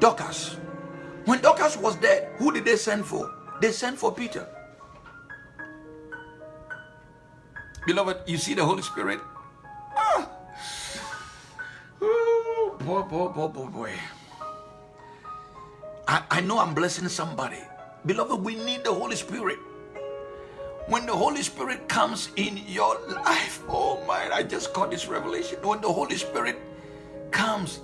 Dorcas. When Dorcas was dead, who did they send for? They sent for Peter. Beloved, you see the Holy Spirit? Ah. Ooh, boy, boy, boy, boy, boy. I, I know I'm blessing somebody. Beloved, we need the Holy Spirit. When the Holy Spirit comes in your life, oh my, I just got this revelation. When the Holy Spirit comes,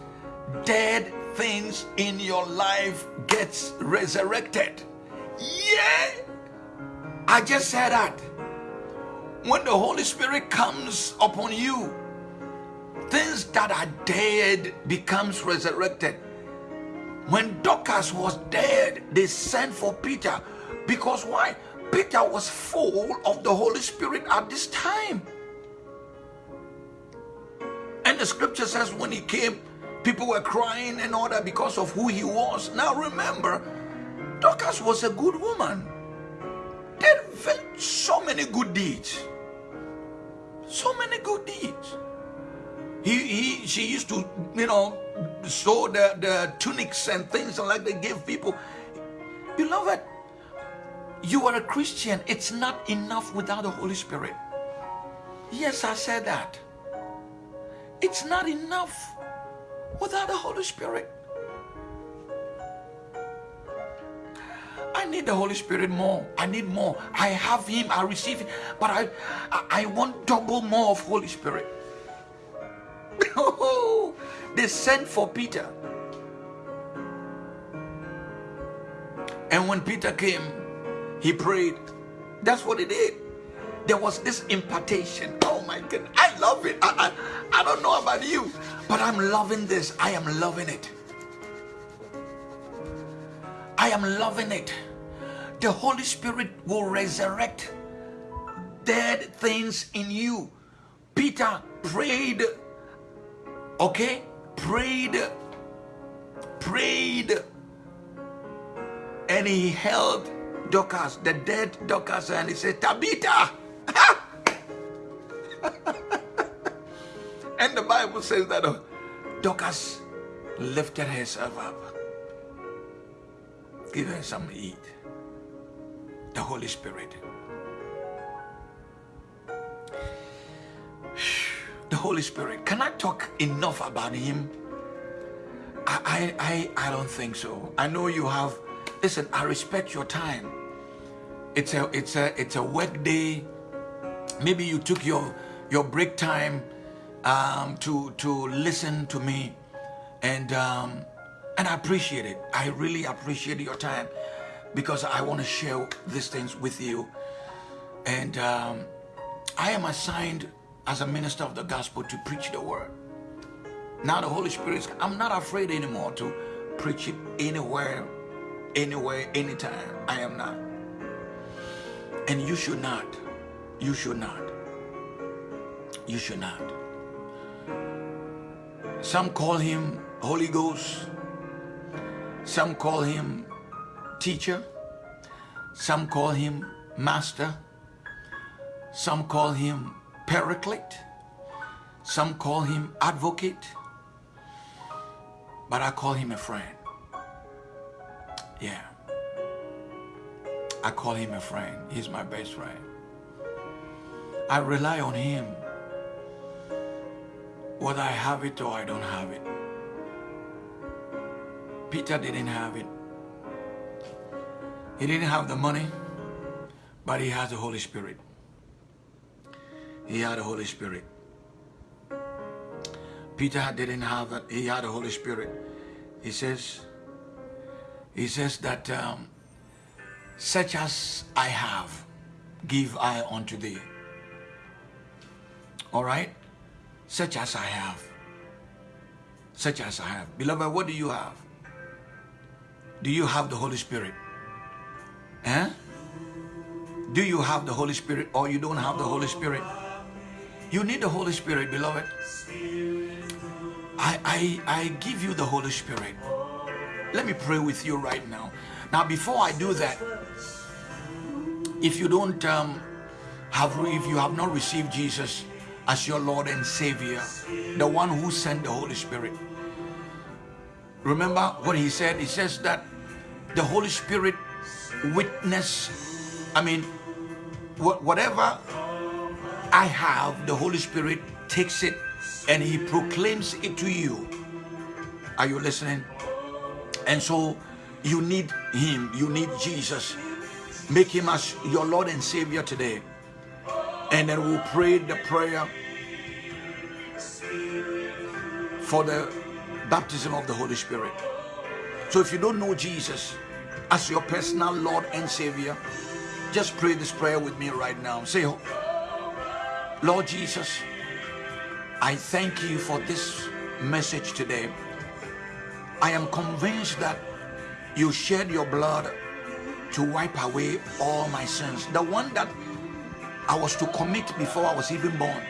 dead things in your life gets resurrected. Yeah, I just said that. When the Holy Spirit comes upon you, things that are dead becomes resurrected. When Dorcas was dead, they sent for Peter because why? Peter was full of the Holy Spirit at this time. And the scripture says when he came, people were crying and all that because of who he was. Now remember, Dorcas was a good woman. Did so many good deeds. So many good deeds. He, he, she used to, you know, sew the, the tunics and things like they give people. Beloved, you are a Christian. It's not enough without the Holy Spirit. Yes, I said that. It's not enough without the Holy Spirit. I need the Holy Spirit more. I need more. I have Him. I receive Him. But I, I want double more of Holy Spirit. They sent for Peter. And when Peter came, he prayed. That's what he did. There was this impartation. Oh my God. I love it. I, I, I don't know about you, but I'm loving this. I am loving it. I am loving it. The Holy Spirit will resurrect dead things in you. Peter prayed, okay? Prayed, prayed, and he held Dorcas, the dead Dorcas, and he said, Tabitha! and the Bible says that uh, Dorcas lifted herself up. Give her some eat. The Holy Spirit. Holy Spirit. Can I talk enough about Him? I, I, I, I don't think so. I know you have listen i respect your time it's a it's a it's a work day maybe you took your your break time um, to to listen to me and um, and i appreciate it i really appreciate your time because i want to share these things with you and um, i am assigned as a minister of the gospel to preach the word now the holy spirit is, i'm not afraid anymore to preach it anywhere anywhere, anytime. I am not. And you should not. You should not. You should not. Some call him Holy Ghost. Some call him teacher. Some call him master. Some call him paraclete. Some call him advocate. But I call him a friend. Yeah. I call him a friend. He's my best friend. I rely on him. Whether I have it or I don't have it. Peter didn't have it. He didn't have the money, but he has the Holy Spirit. He had the Holy Spirit. Peter didn't have it. He had the Holy Spirit. He says, he says that um, such as I have, give I unto thee. All right? Such as I have. Such as I have. Beloved, what do you have? Do you have the Holy Spirit? Eh? Do you have the Holy Spirit or you don't have the Holy Spirit? You need the Holy Spirit, beloved. I, I, I give you the Holy Spirit. let me pray with you right now. Now, before I do that, if you don't um, have, if you have not received Jesus as your Lord and Savior, the one who sent the Holy Spirit, remember what he said? He says that the Holy Spirit witness, I mean, whatever I have, the Holy Spirit takes it and he proclaims it to you. Are you listening? And so you need him, you need Jesus. Make him as your Lord and Savior today. And then we'll pray the prayer for the baptism of the Holy Spirit. So if you don't know Jesus as your personal Lord and Savior, just pray this prayer with me right now. Say, Lord Jesus, I thank you for this message today. I am convinced that you shed your blood to wipe away all my sins. The one that I was to commit before I was even born.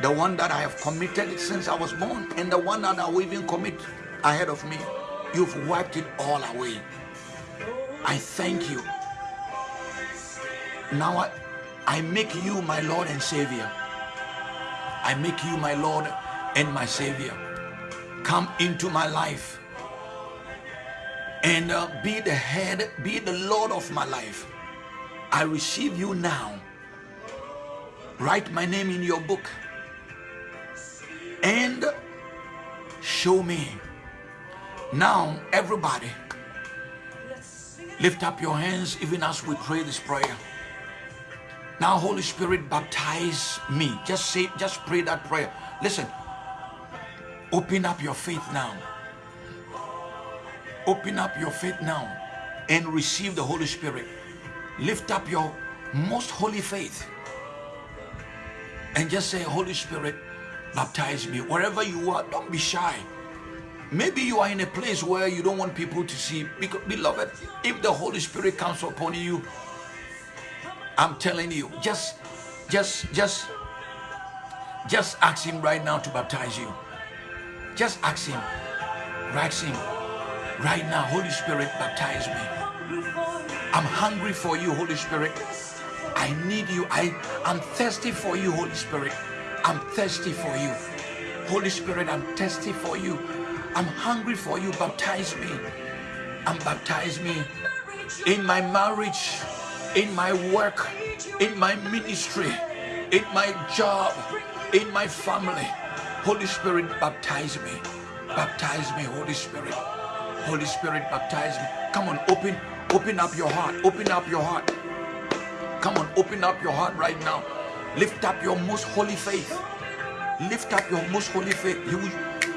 The one that I have committed since I was born. And the one that I will even commit ahead of me. You've wiped it all away. I thank you. Now I, I make you my Lord and Savior. I make you my Lord and my Savior. Come into my life and uh, be the head, be the Lord of my life. I receive you now. Write my name in your book and show me. Now, everybody, lift up your hands even as we pray this prayer. Now, Holy Spirit, baptize me. Just say, just pray that prayer. Listen, open up your faith now. Open up your faith now and receive the Holy Spirit. Lift up your most holy faith and just say, Holy Spirit, baptize me. Wherever you are, don't be shy. Maybe you are in a place where you don't want people to see. Because, beloved, if the Holy Spirit comes upon you, I'm telling you, just, just, just, just ask Him right now to baptize you. Just ask Him. Ask Him. Right now, Holy Spirit, baptize me. I'm hungry for you, Holy Spirit. I need you. I, I'm thirsty for you, Holy Spirit. I'm thirsty for you. Holy Spirit, I'm thirsty for you. I'm hungry for you. Baptize me. And baptize me in my marriage, in my work, in my ministry, in my job, in my family. Holy Spirit, baptize me. Baptize me, Holy Spirit. Holy Spirit, baptize me. Come on, open, open up your heart. Open up your heart. Come on, open up your heart right now. Lift up your most holy faith. Lift up your most holy faith. Will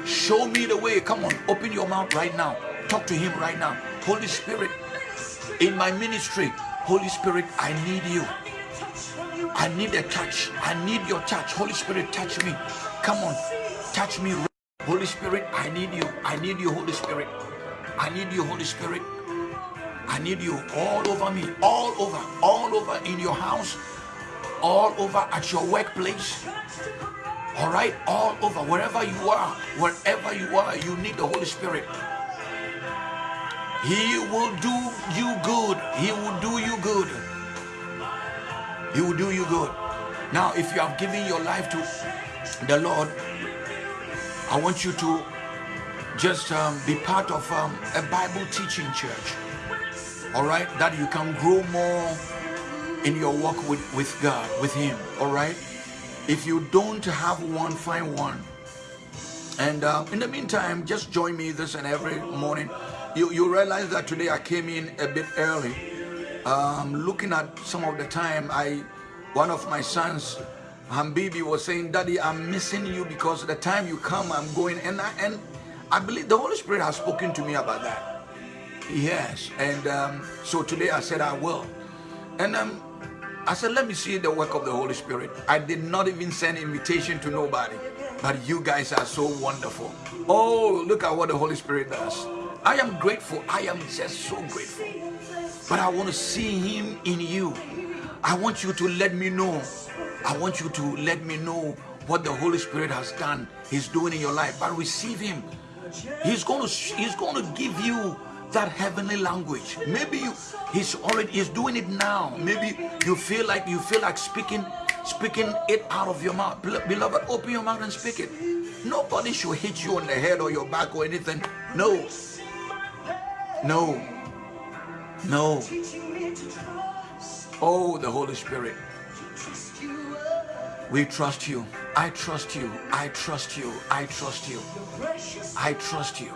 show me the way. Come on, open your mouth right now. Talk to him right now. Holy Spirit, in my ministry, Holy Spirit, I need you. I need a touch. I need your touch. Holy Spirit, touch me. Come on, touch me. Holy Spirit, I need you. I need you, Holy Spirit. I need you, Holy Spirit. I need you all over me, all over, all over in your house, all over at your workplace. All right, all over, wherever you are, wherever you are, you need the Holy Spirit. He will do you good. He will do you good. He will do you good. Now, if you have given your life to the Lord, I want you to just um, be part of um, a Bible teaching church. All right, that you can grow more in your walk with, with God, with Him. All right, if you don't have one, find one. And uh, in the meantime, just join me this and every morning. You, you realize that today I came in a bit early. Um, looking at some of the time, I one of my sons, Hambibi, was saying, Daddy, I'm missing you because the time you come, I'm going. And I, and I believe the Holy Spirit has spoken to me about that. Yes. And um, so today I said I will. And um, I said, let me see the work of the Holy Spirit. I did not even send invitation to nobody. But you guys are so wonderful. Oh, look at what the Holy Spirit does. I am grateful. I am just so grateful. But I want to see him in you. I want you to let me know. I want you to let me know what the Holy Spirit has done, He's doing in your life. But receive Him He's going to he's going to give you that heavenly language. Maybe you he's already he's doing it now. Maybe you feel like you feel like speaking speaking it out of your mouth. Beloved, open your mouth and speak it. Nobody should hit you on the head or your back or anything. No. No. No. Oh, the Holy Spirit. We trust you. I trust you. I trust you. I trust you. I trust you.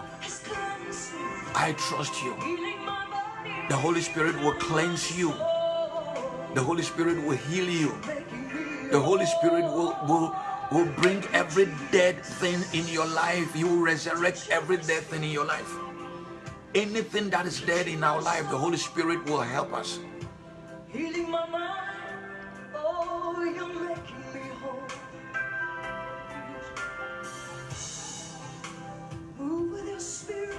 I trust you. The Holy Spirit will cleanse you. The Holy Spirit will heal you. The Holy Spirit will, will, will bring every dead thing in your life. You will resurrect every dead thing in your life. Anything that is dead in our life, the Holy Spirit will help us. Healing my mind. Oh, you're making me whole. Move with your spirit.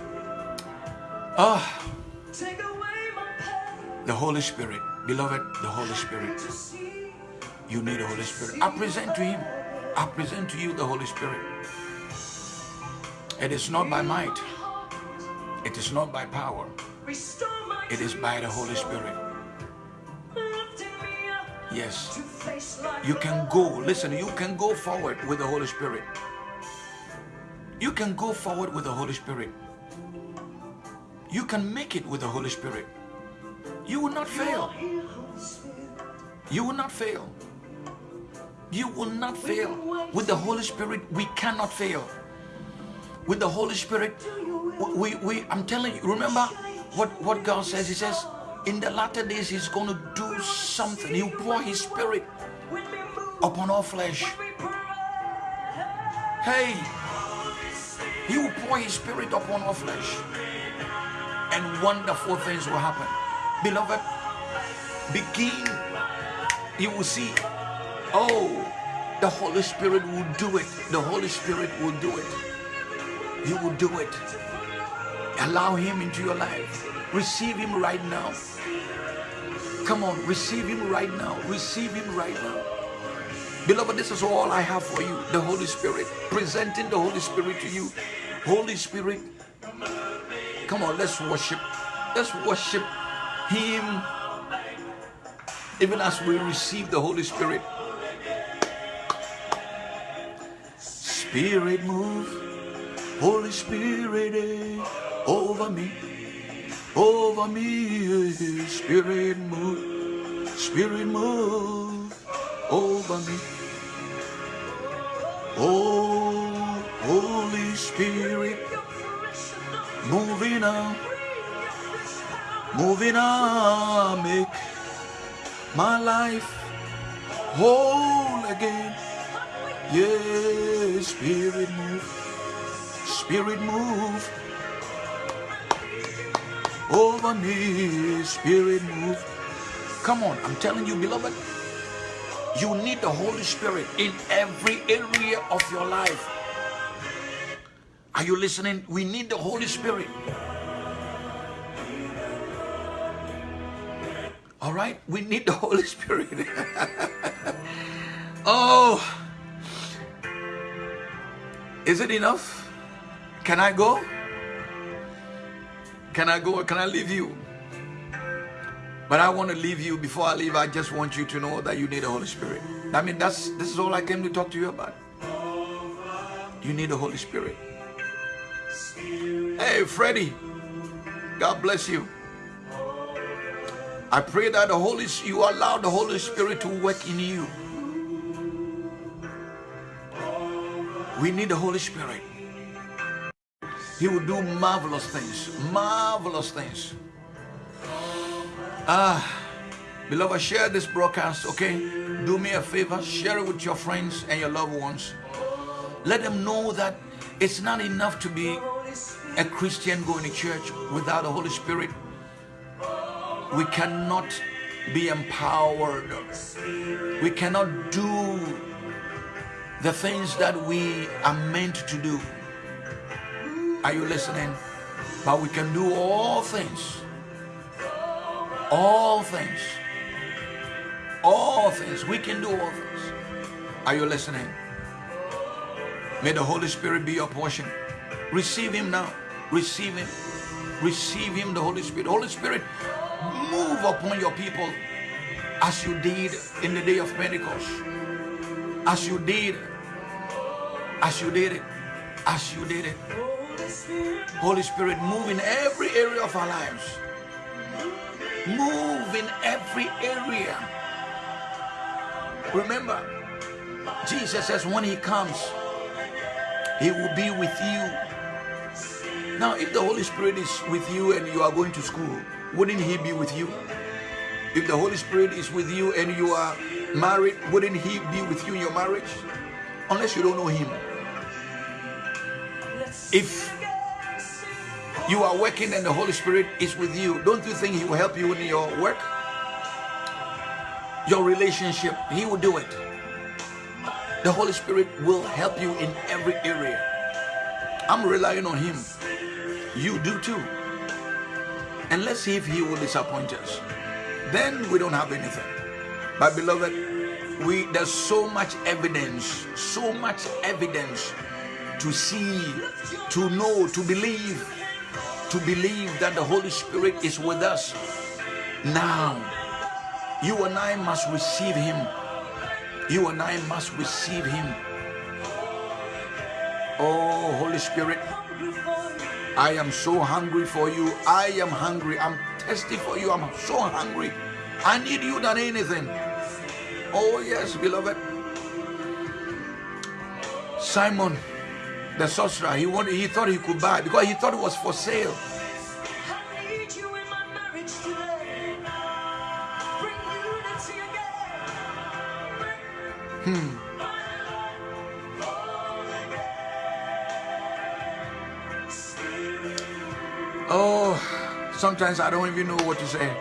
Ah. Take away my pain. The Holy Spirit. Beloved, the Holy Spirit. You need the Holy Spirit. I present to Him. I present to you the Holy Spirit. It is not by might. It is not by power. It is by the Holy Spirit. Yes. You can go. Listen, you can go forward with the Holy Spirit. You can go forward with the Holy Spirit. You can make it with the Holy Spirit. You will not fail. You will not fail. You will not fail. With the Holy Spirit, we cannot fail. With the Holy Spirit, we, we I'm telling you, remember what, what God says? He says, in the latter days, He's going to do something. He'll pour His Spirit upon all flesh. Hey, He will pour His Spirit upon all flesh. And wonderful things will happen. Beloved, begin. You will see Oh, the Holy Spirit will do it. The Holy Spirit will do it. He will do it. Allow Him into your life. Receive Him right now. Come on, receive Him right now. Receive Him right now. Beloved, this is all I have for you. The Holy Spirit. Presenting the Holy Spirit to you. Holy Spirit, come on, let's worship. Let's worship Him. Even as we receive the Holy Spirit. Spirit move, Holy Spirit eh, over me, over me. Eh, Spirit move, Spirit move over me. Oh, Holy Spirit, moving on, moving on, make my life whole again. Yeah, spirit move, spirit move over me, spirit move. Come on, I'm telling you, beloved, you need the Holy Spirit in every area of your life. Are you listening? We need the Holy Spirit. All right, we need the Holy Spirit. oh. Is it enough? Can I go? Can I go or can I leave you? But I want to leave you. Before I leave, I just want you to know that you need the Holy Spirit. I mean, that's this is all I came to talk to you about. You need the Holy Spirit. Hey, Freddie. God bless you. I pray that the Holy you allow the Holy Spirit to work in you. We need the Holy Spirit. He will do marvelous things. Marvelous things. Ah, beloved, share this broadcast, okay? Do me a favor, share it with your friends and your loved ones. Let them know that it's not enough to be a Christian going to church without the Holy Spirit. We cannot be empowered. We cannot do the things that we are meant to do. Are you listening? But we can do all things. All things. All things. We can do all things. Are you listening? May the Holy Spirit be your portion. Receive Him now. Receive Him. Receive Him, the Holy Spirit. Holy Spirit, move upon your people as you did in the day of Pentecost. As you did. As you did it. As you did it. Holy Spirit, move in every area of our lives. Move in every area. Remember, Jesus says when he comes, he will be with you. Now, if the Holy Spirit is with you and you are going to school, wouldn't he be with you? If the Holy Spirit is with you and you are married, wouldn't he be with you in your marriage? Unless you don't know him. If you are working and the Holy Spirit is with you, don't you think He will help you in your work? Your relationship, He will do it. The Holy Spirit will help you in every area. I'm relying on Him. You do too. And let's see if He will disappoint us. Then we don't have anything. But beloved, we there's so much evidence, so much evidence to see, to know, to believe to believe that the Holy Spirit is with us. Now, you and I must receive Him. You and I must receive Him. Oh, Holy Spirit, I am so hungry for you. I am hungry. I'm thirsty for you. I'm so hungry. I need you than anything. Oh, yes, beloved. Simon the sorcerer. He wanted, he thought he could buy because he thought it was for sale. Hmm. Oh, sometimes I don't even know what to say.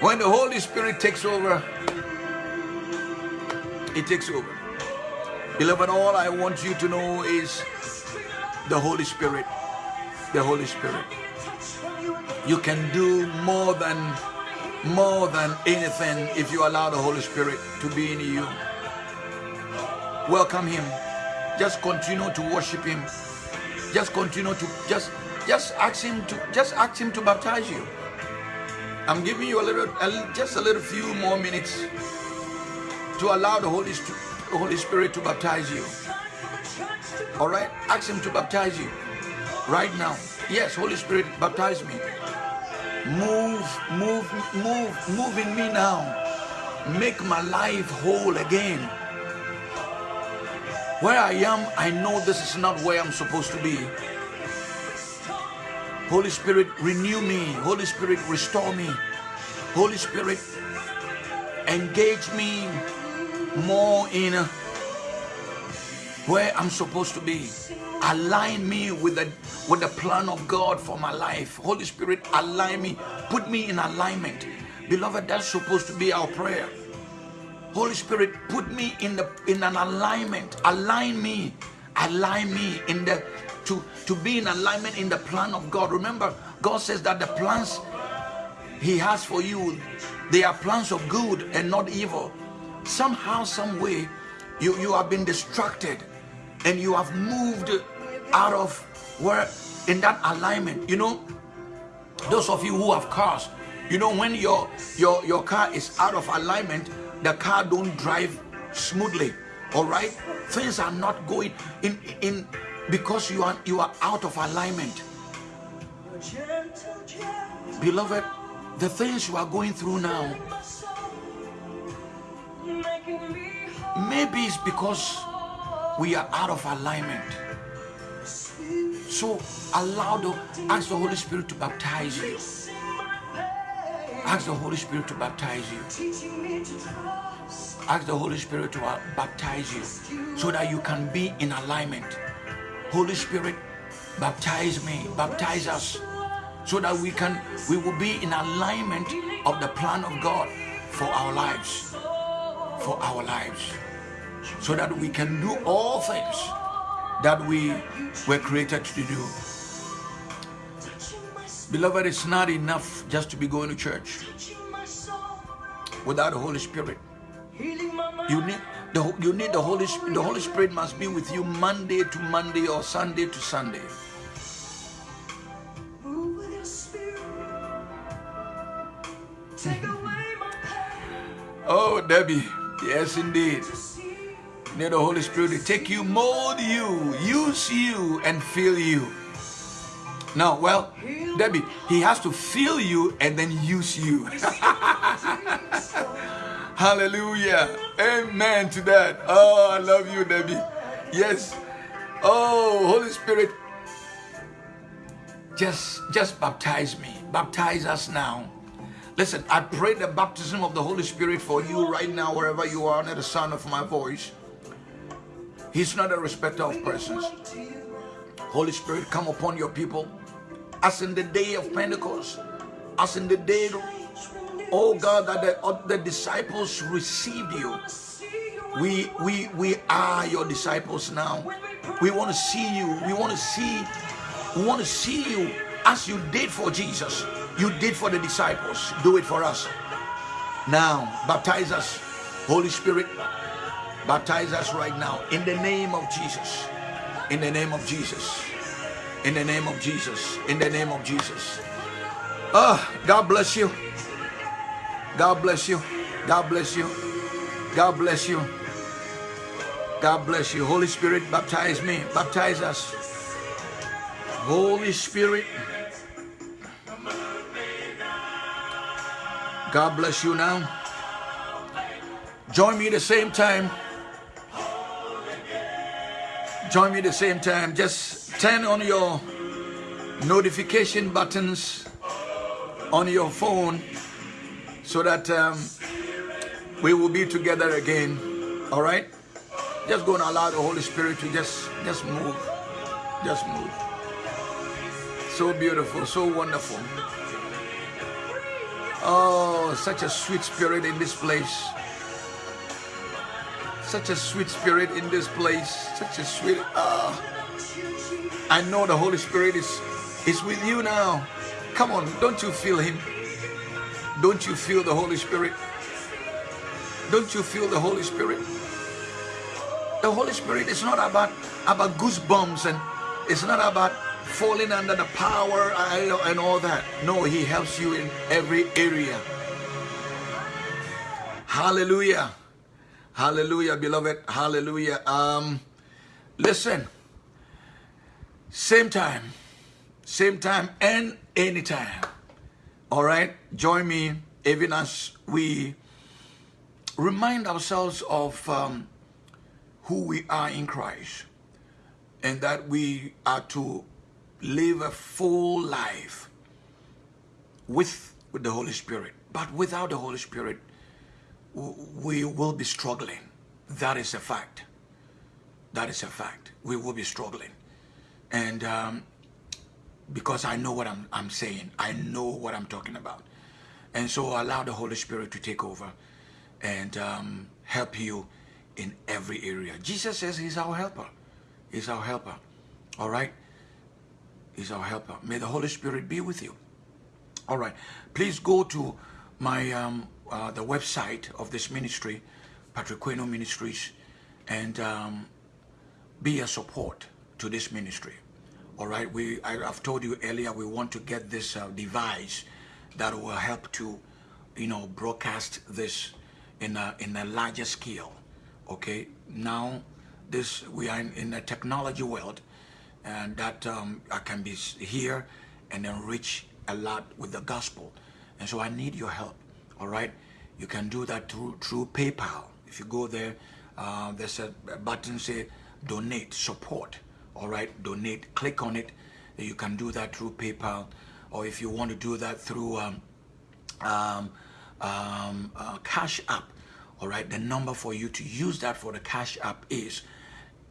when the Holy Spirit takes over, it takes over. Beloved, all I want you to know is the Holy Spirit. The Holy Spirit. You can do more than more than anything if you allow the Holy Spirit to be in you. Welcome him. Just continue to worship him. Just continue to just just ask him to just ask him to baptize you. I'm giving you a little a, just a little few more minutes to allow the Holy Spirit the Holy Spirit to baptize you. All right? Ask Him to baptize you right now. Yes, Holy Spirit, baptize me. Move, move, move, move in me now. Make my life whole again. Where I am, I know this is not where I'm supposed to be. Holy Spirit, renew me. Holy Spirit, restore me. Holy Spirit, engage me more in where I'm supposed to be. Align me with the with the plan of God for my life. Holy Spirit, align me, put me in alignment. Beloved, that's supposed to be our prayer. Holy Spirit, put me in the in an alignment. Align me. Align me in the to, to be in alignment in the plan of God. Remember, God says that the plans He has for you, they are plans of good and not evil somehow, some way, you, you have been distracted and you have moved out of where in that alignment. You know, those of you who have cars, you know, when your your your car is out of alignment, the car don't drive smoothly. All right, things are not going in in because you are you are out of alignment. Beloved, the things you are going through now Maybe it's because we are out of alignment. So allow the ask the Holy Spirit to baptize you. Ask the Holy Spirit to baptize you. Ask the Holy Spirit to uh, baptize you so that you can be in alignment. Holy Spirit, baptize me, baptize us so that we can we will be in alignment of the plan of God for our lives for our lives so that we can do all things that we were created to do. Beloved, it's not enough just to be going to church without the Holy Spirit. You need The, you need the Holy Spirit. The Holy Spirit must be with you Monday to Monday or Sunday to Sunday. oh, Debbie. Yes, indeed. Need the Holy Spirit to take you, mold you, use you, and fill you. No, well, Debbie, he has to fill you and then use you. Hallelujah. Amen to that. Oh, I love you, Debbie. Yes. Oh, Holy Spirit, just just baptize me. Baptize us now. Listen, I pray the baptism of the Holy Spirit for you right now, wherever you are, under the sound of my voice. He's not a respecter of persons. Holy Spirit, come upon your people as in the day of Pentecost, as in the day oh God, that the, uh, the disciples received you. We, we, we are your disciples now. We want to see you. We want to see, we want to see you as you did for Jesus. You did for the disciples. Do it for us. Now, baptize us, Holy Spirit. Baptize us right now in the name of Jesus. In the name of Jesus. In the name of Jesus. In the name of Jesus. Ah, oh, God bless you. God bless you. God bless you. God bless you. God bless you. Holy Spirit, baptize me. Baptize us. Holy Spirit. God bless you now. Join me the same time. Join me the same time. Just turn on your notification buttons on your phone so that um, we will be together again. All right? Just go and allow the Holy Spirit to just, just move. Just move. So beautiful, so wonderful. Oh, such a sweet spirit in this place. Such a sweet spirit in this place. Such a sweet. Uh, I know the Holy Spirit is, is with you now. Come on, don't you feel Him? Don't you feel the Holy Spirit? Don't you feel the Holy Spirit? The Holy Spirit is not about, about goosebumps and it's not about falling under the power and all that. No, He helps you in every area. Hallelujah. Hallelujah, beloved. Hallelujah. Um, listen. Same time. Same time and anytime. All right, join me even as we remind ourselves of um, who we are in Christ and that we are to live a full life with, with the Holy Spirit. But without the Holy Spirit, we will be struggling. That is a fact. That is a fact. We will be struggling. And um, because I know what I'm, I'm saying. I know what I'm talking about. And so allow the Holy Spirit to take over and um, help you in every area. Jesus says he's our helper. He's our helper. All right? He's our helper. May the Holy Spirit be with you. All right. Please go to my um, uh, the website of this ministry, Patrick Queno Ministries, and um, be a support to this ministry. All right, we I, have told you earlier we want to get this uh, device that will help to, you know, broadcast this in a in a larger scale. Okay, now this we are in, in a technology world, and that um, I can be here and then reach a lot with the gospel, and so I need your help. All right, you can do that through through PayPal. If you go there, uh, there's a button say donate support all right? Donate click on it. You can do that through paypal. Or if you want to do that through um, um, um, uh, cash app all right? The number for you to use that for the cash app is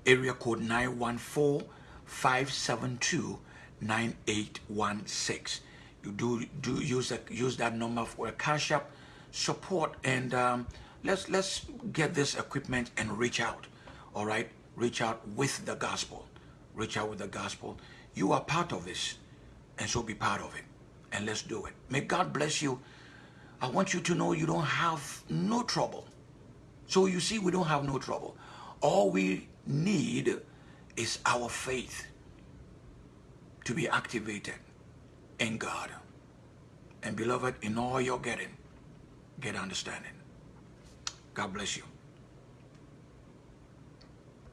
area code 914 572 9816 you do do use that use that number for a cash app support and um, let's let's get this equipment and reach out all right reach out with the gospel reach out with the gospel. You are part of this, and so be part of it. And let's do it. May God bless you. I want you to know you don't have no trouble. So you see, we don't have no trouble. All we need is our faith to be activated in God. And beloved, in all you're getting, get understanding. God bless you.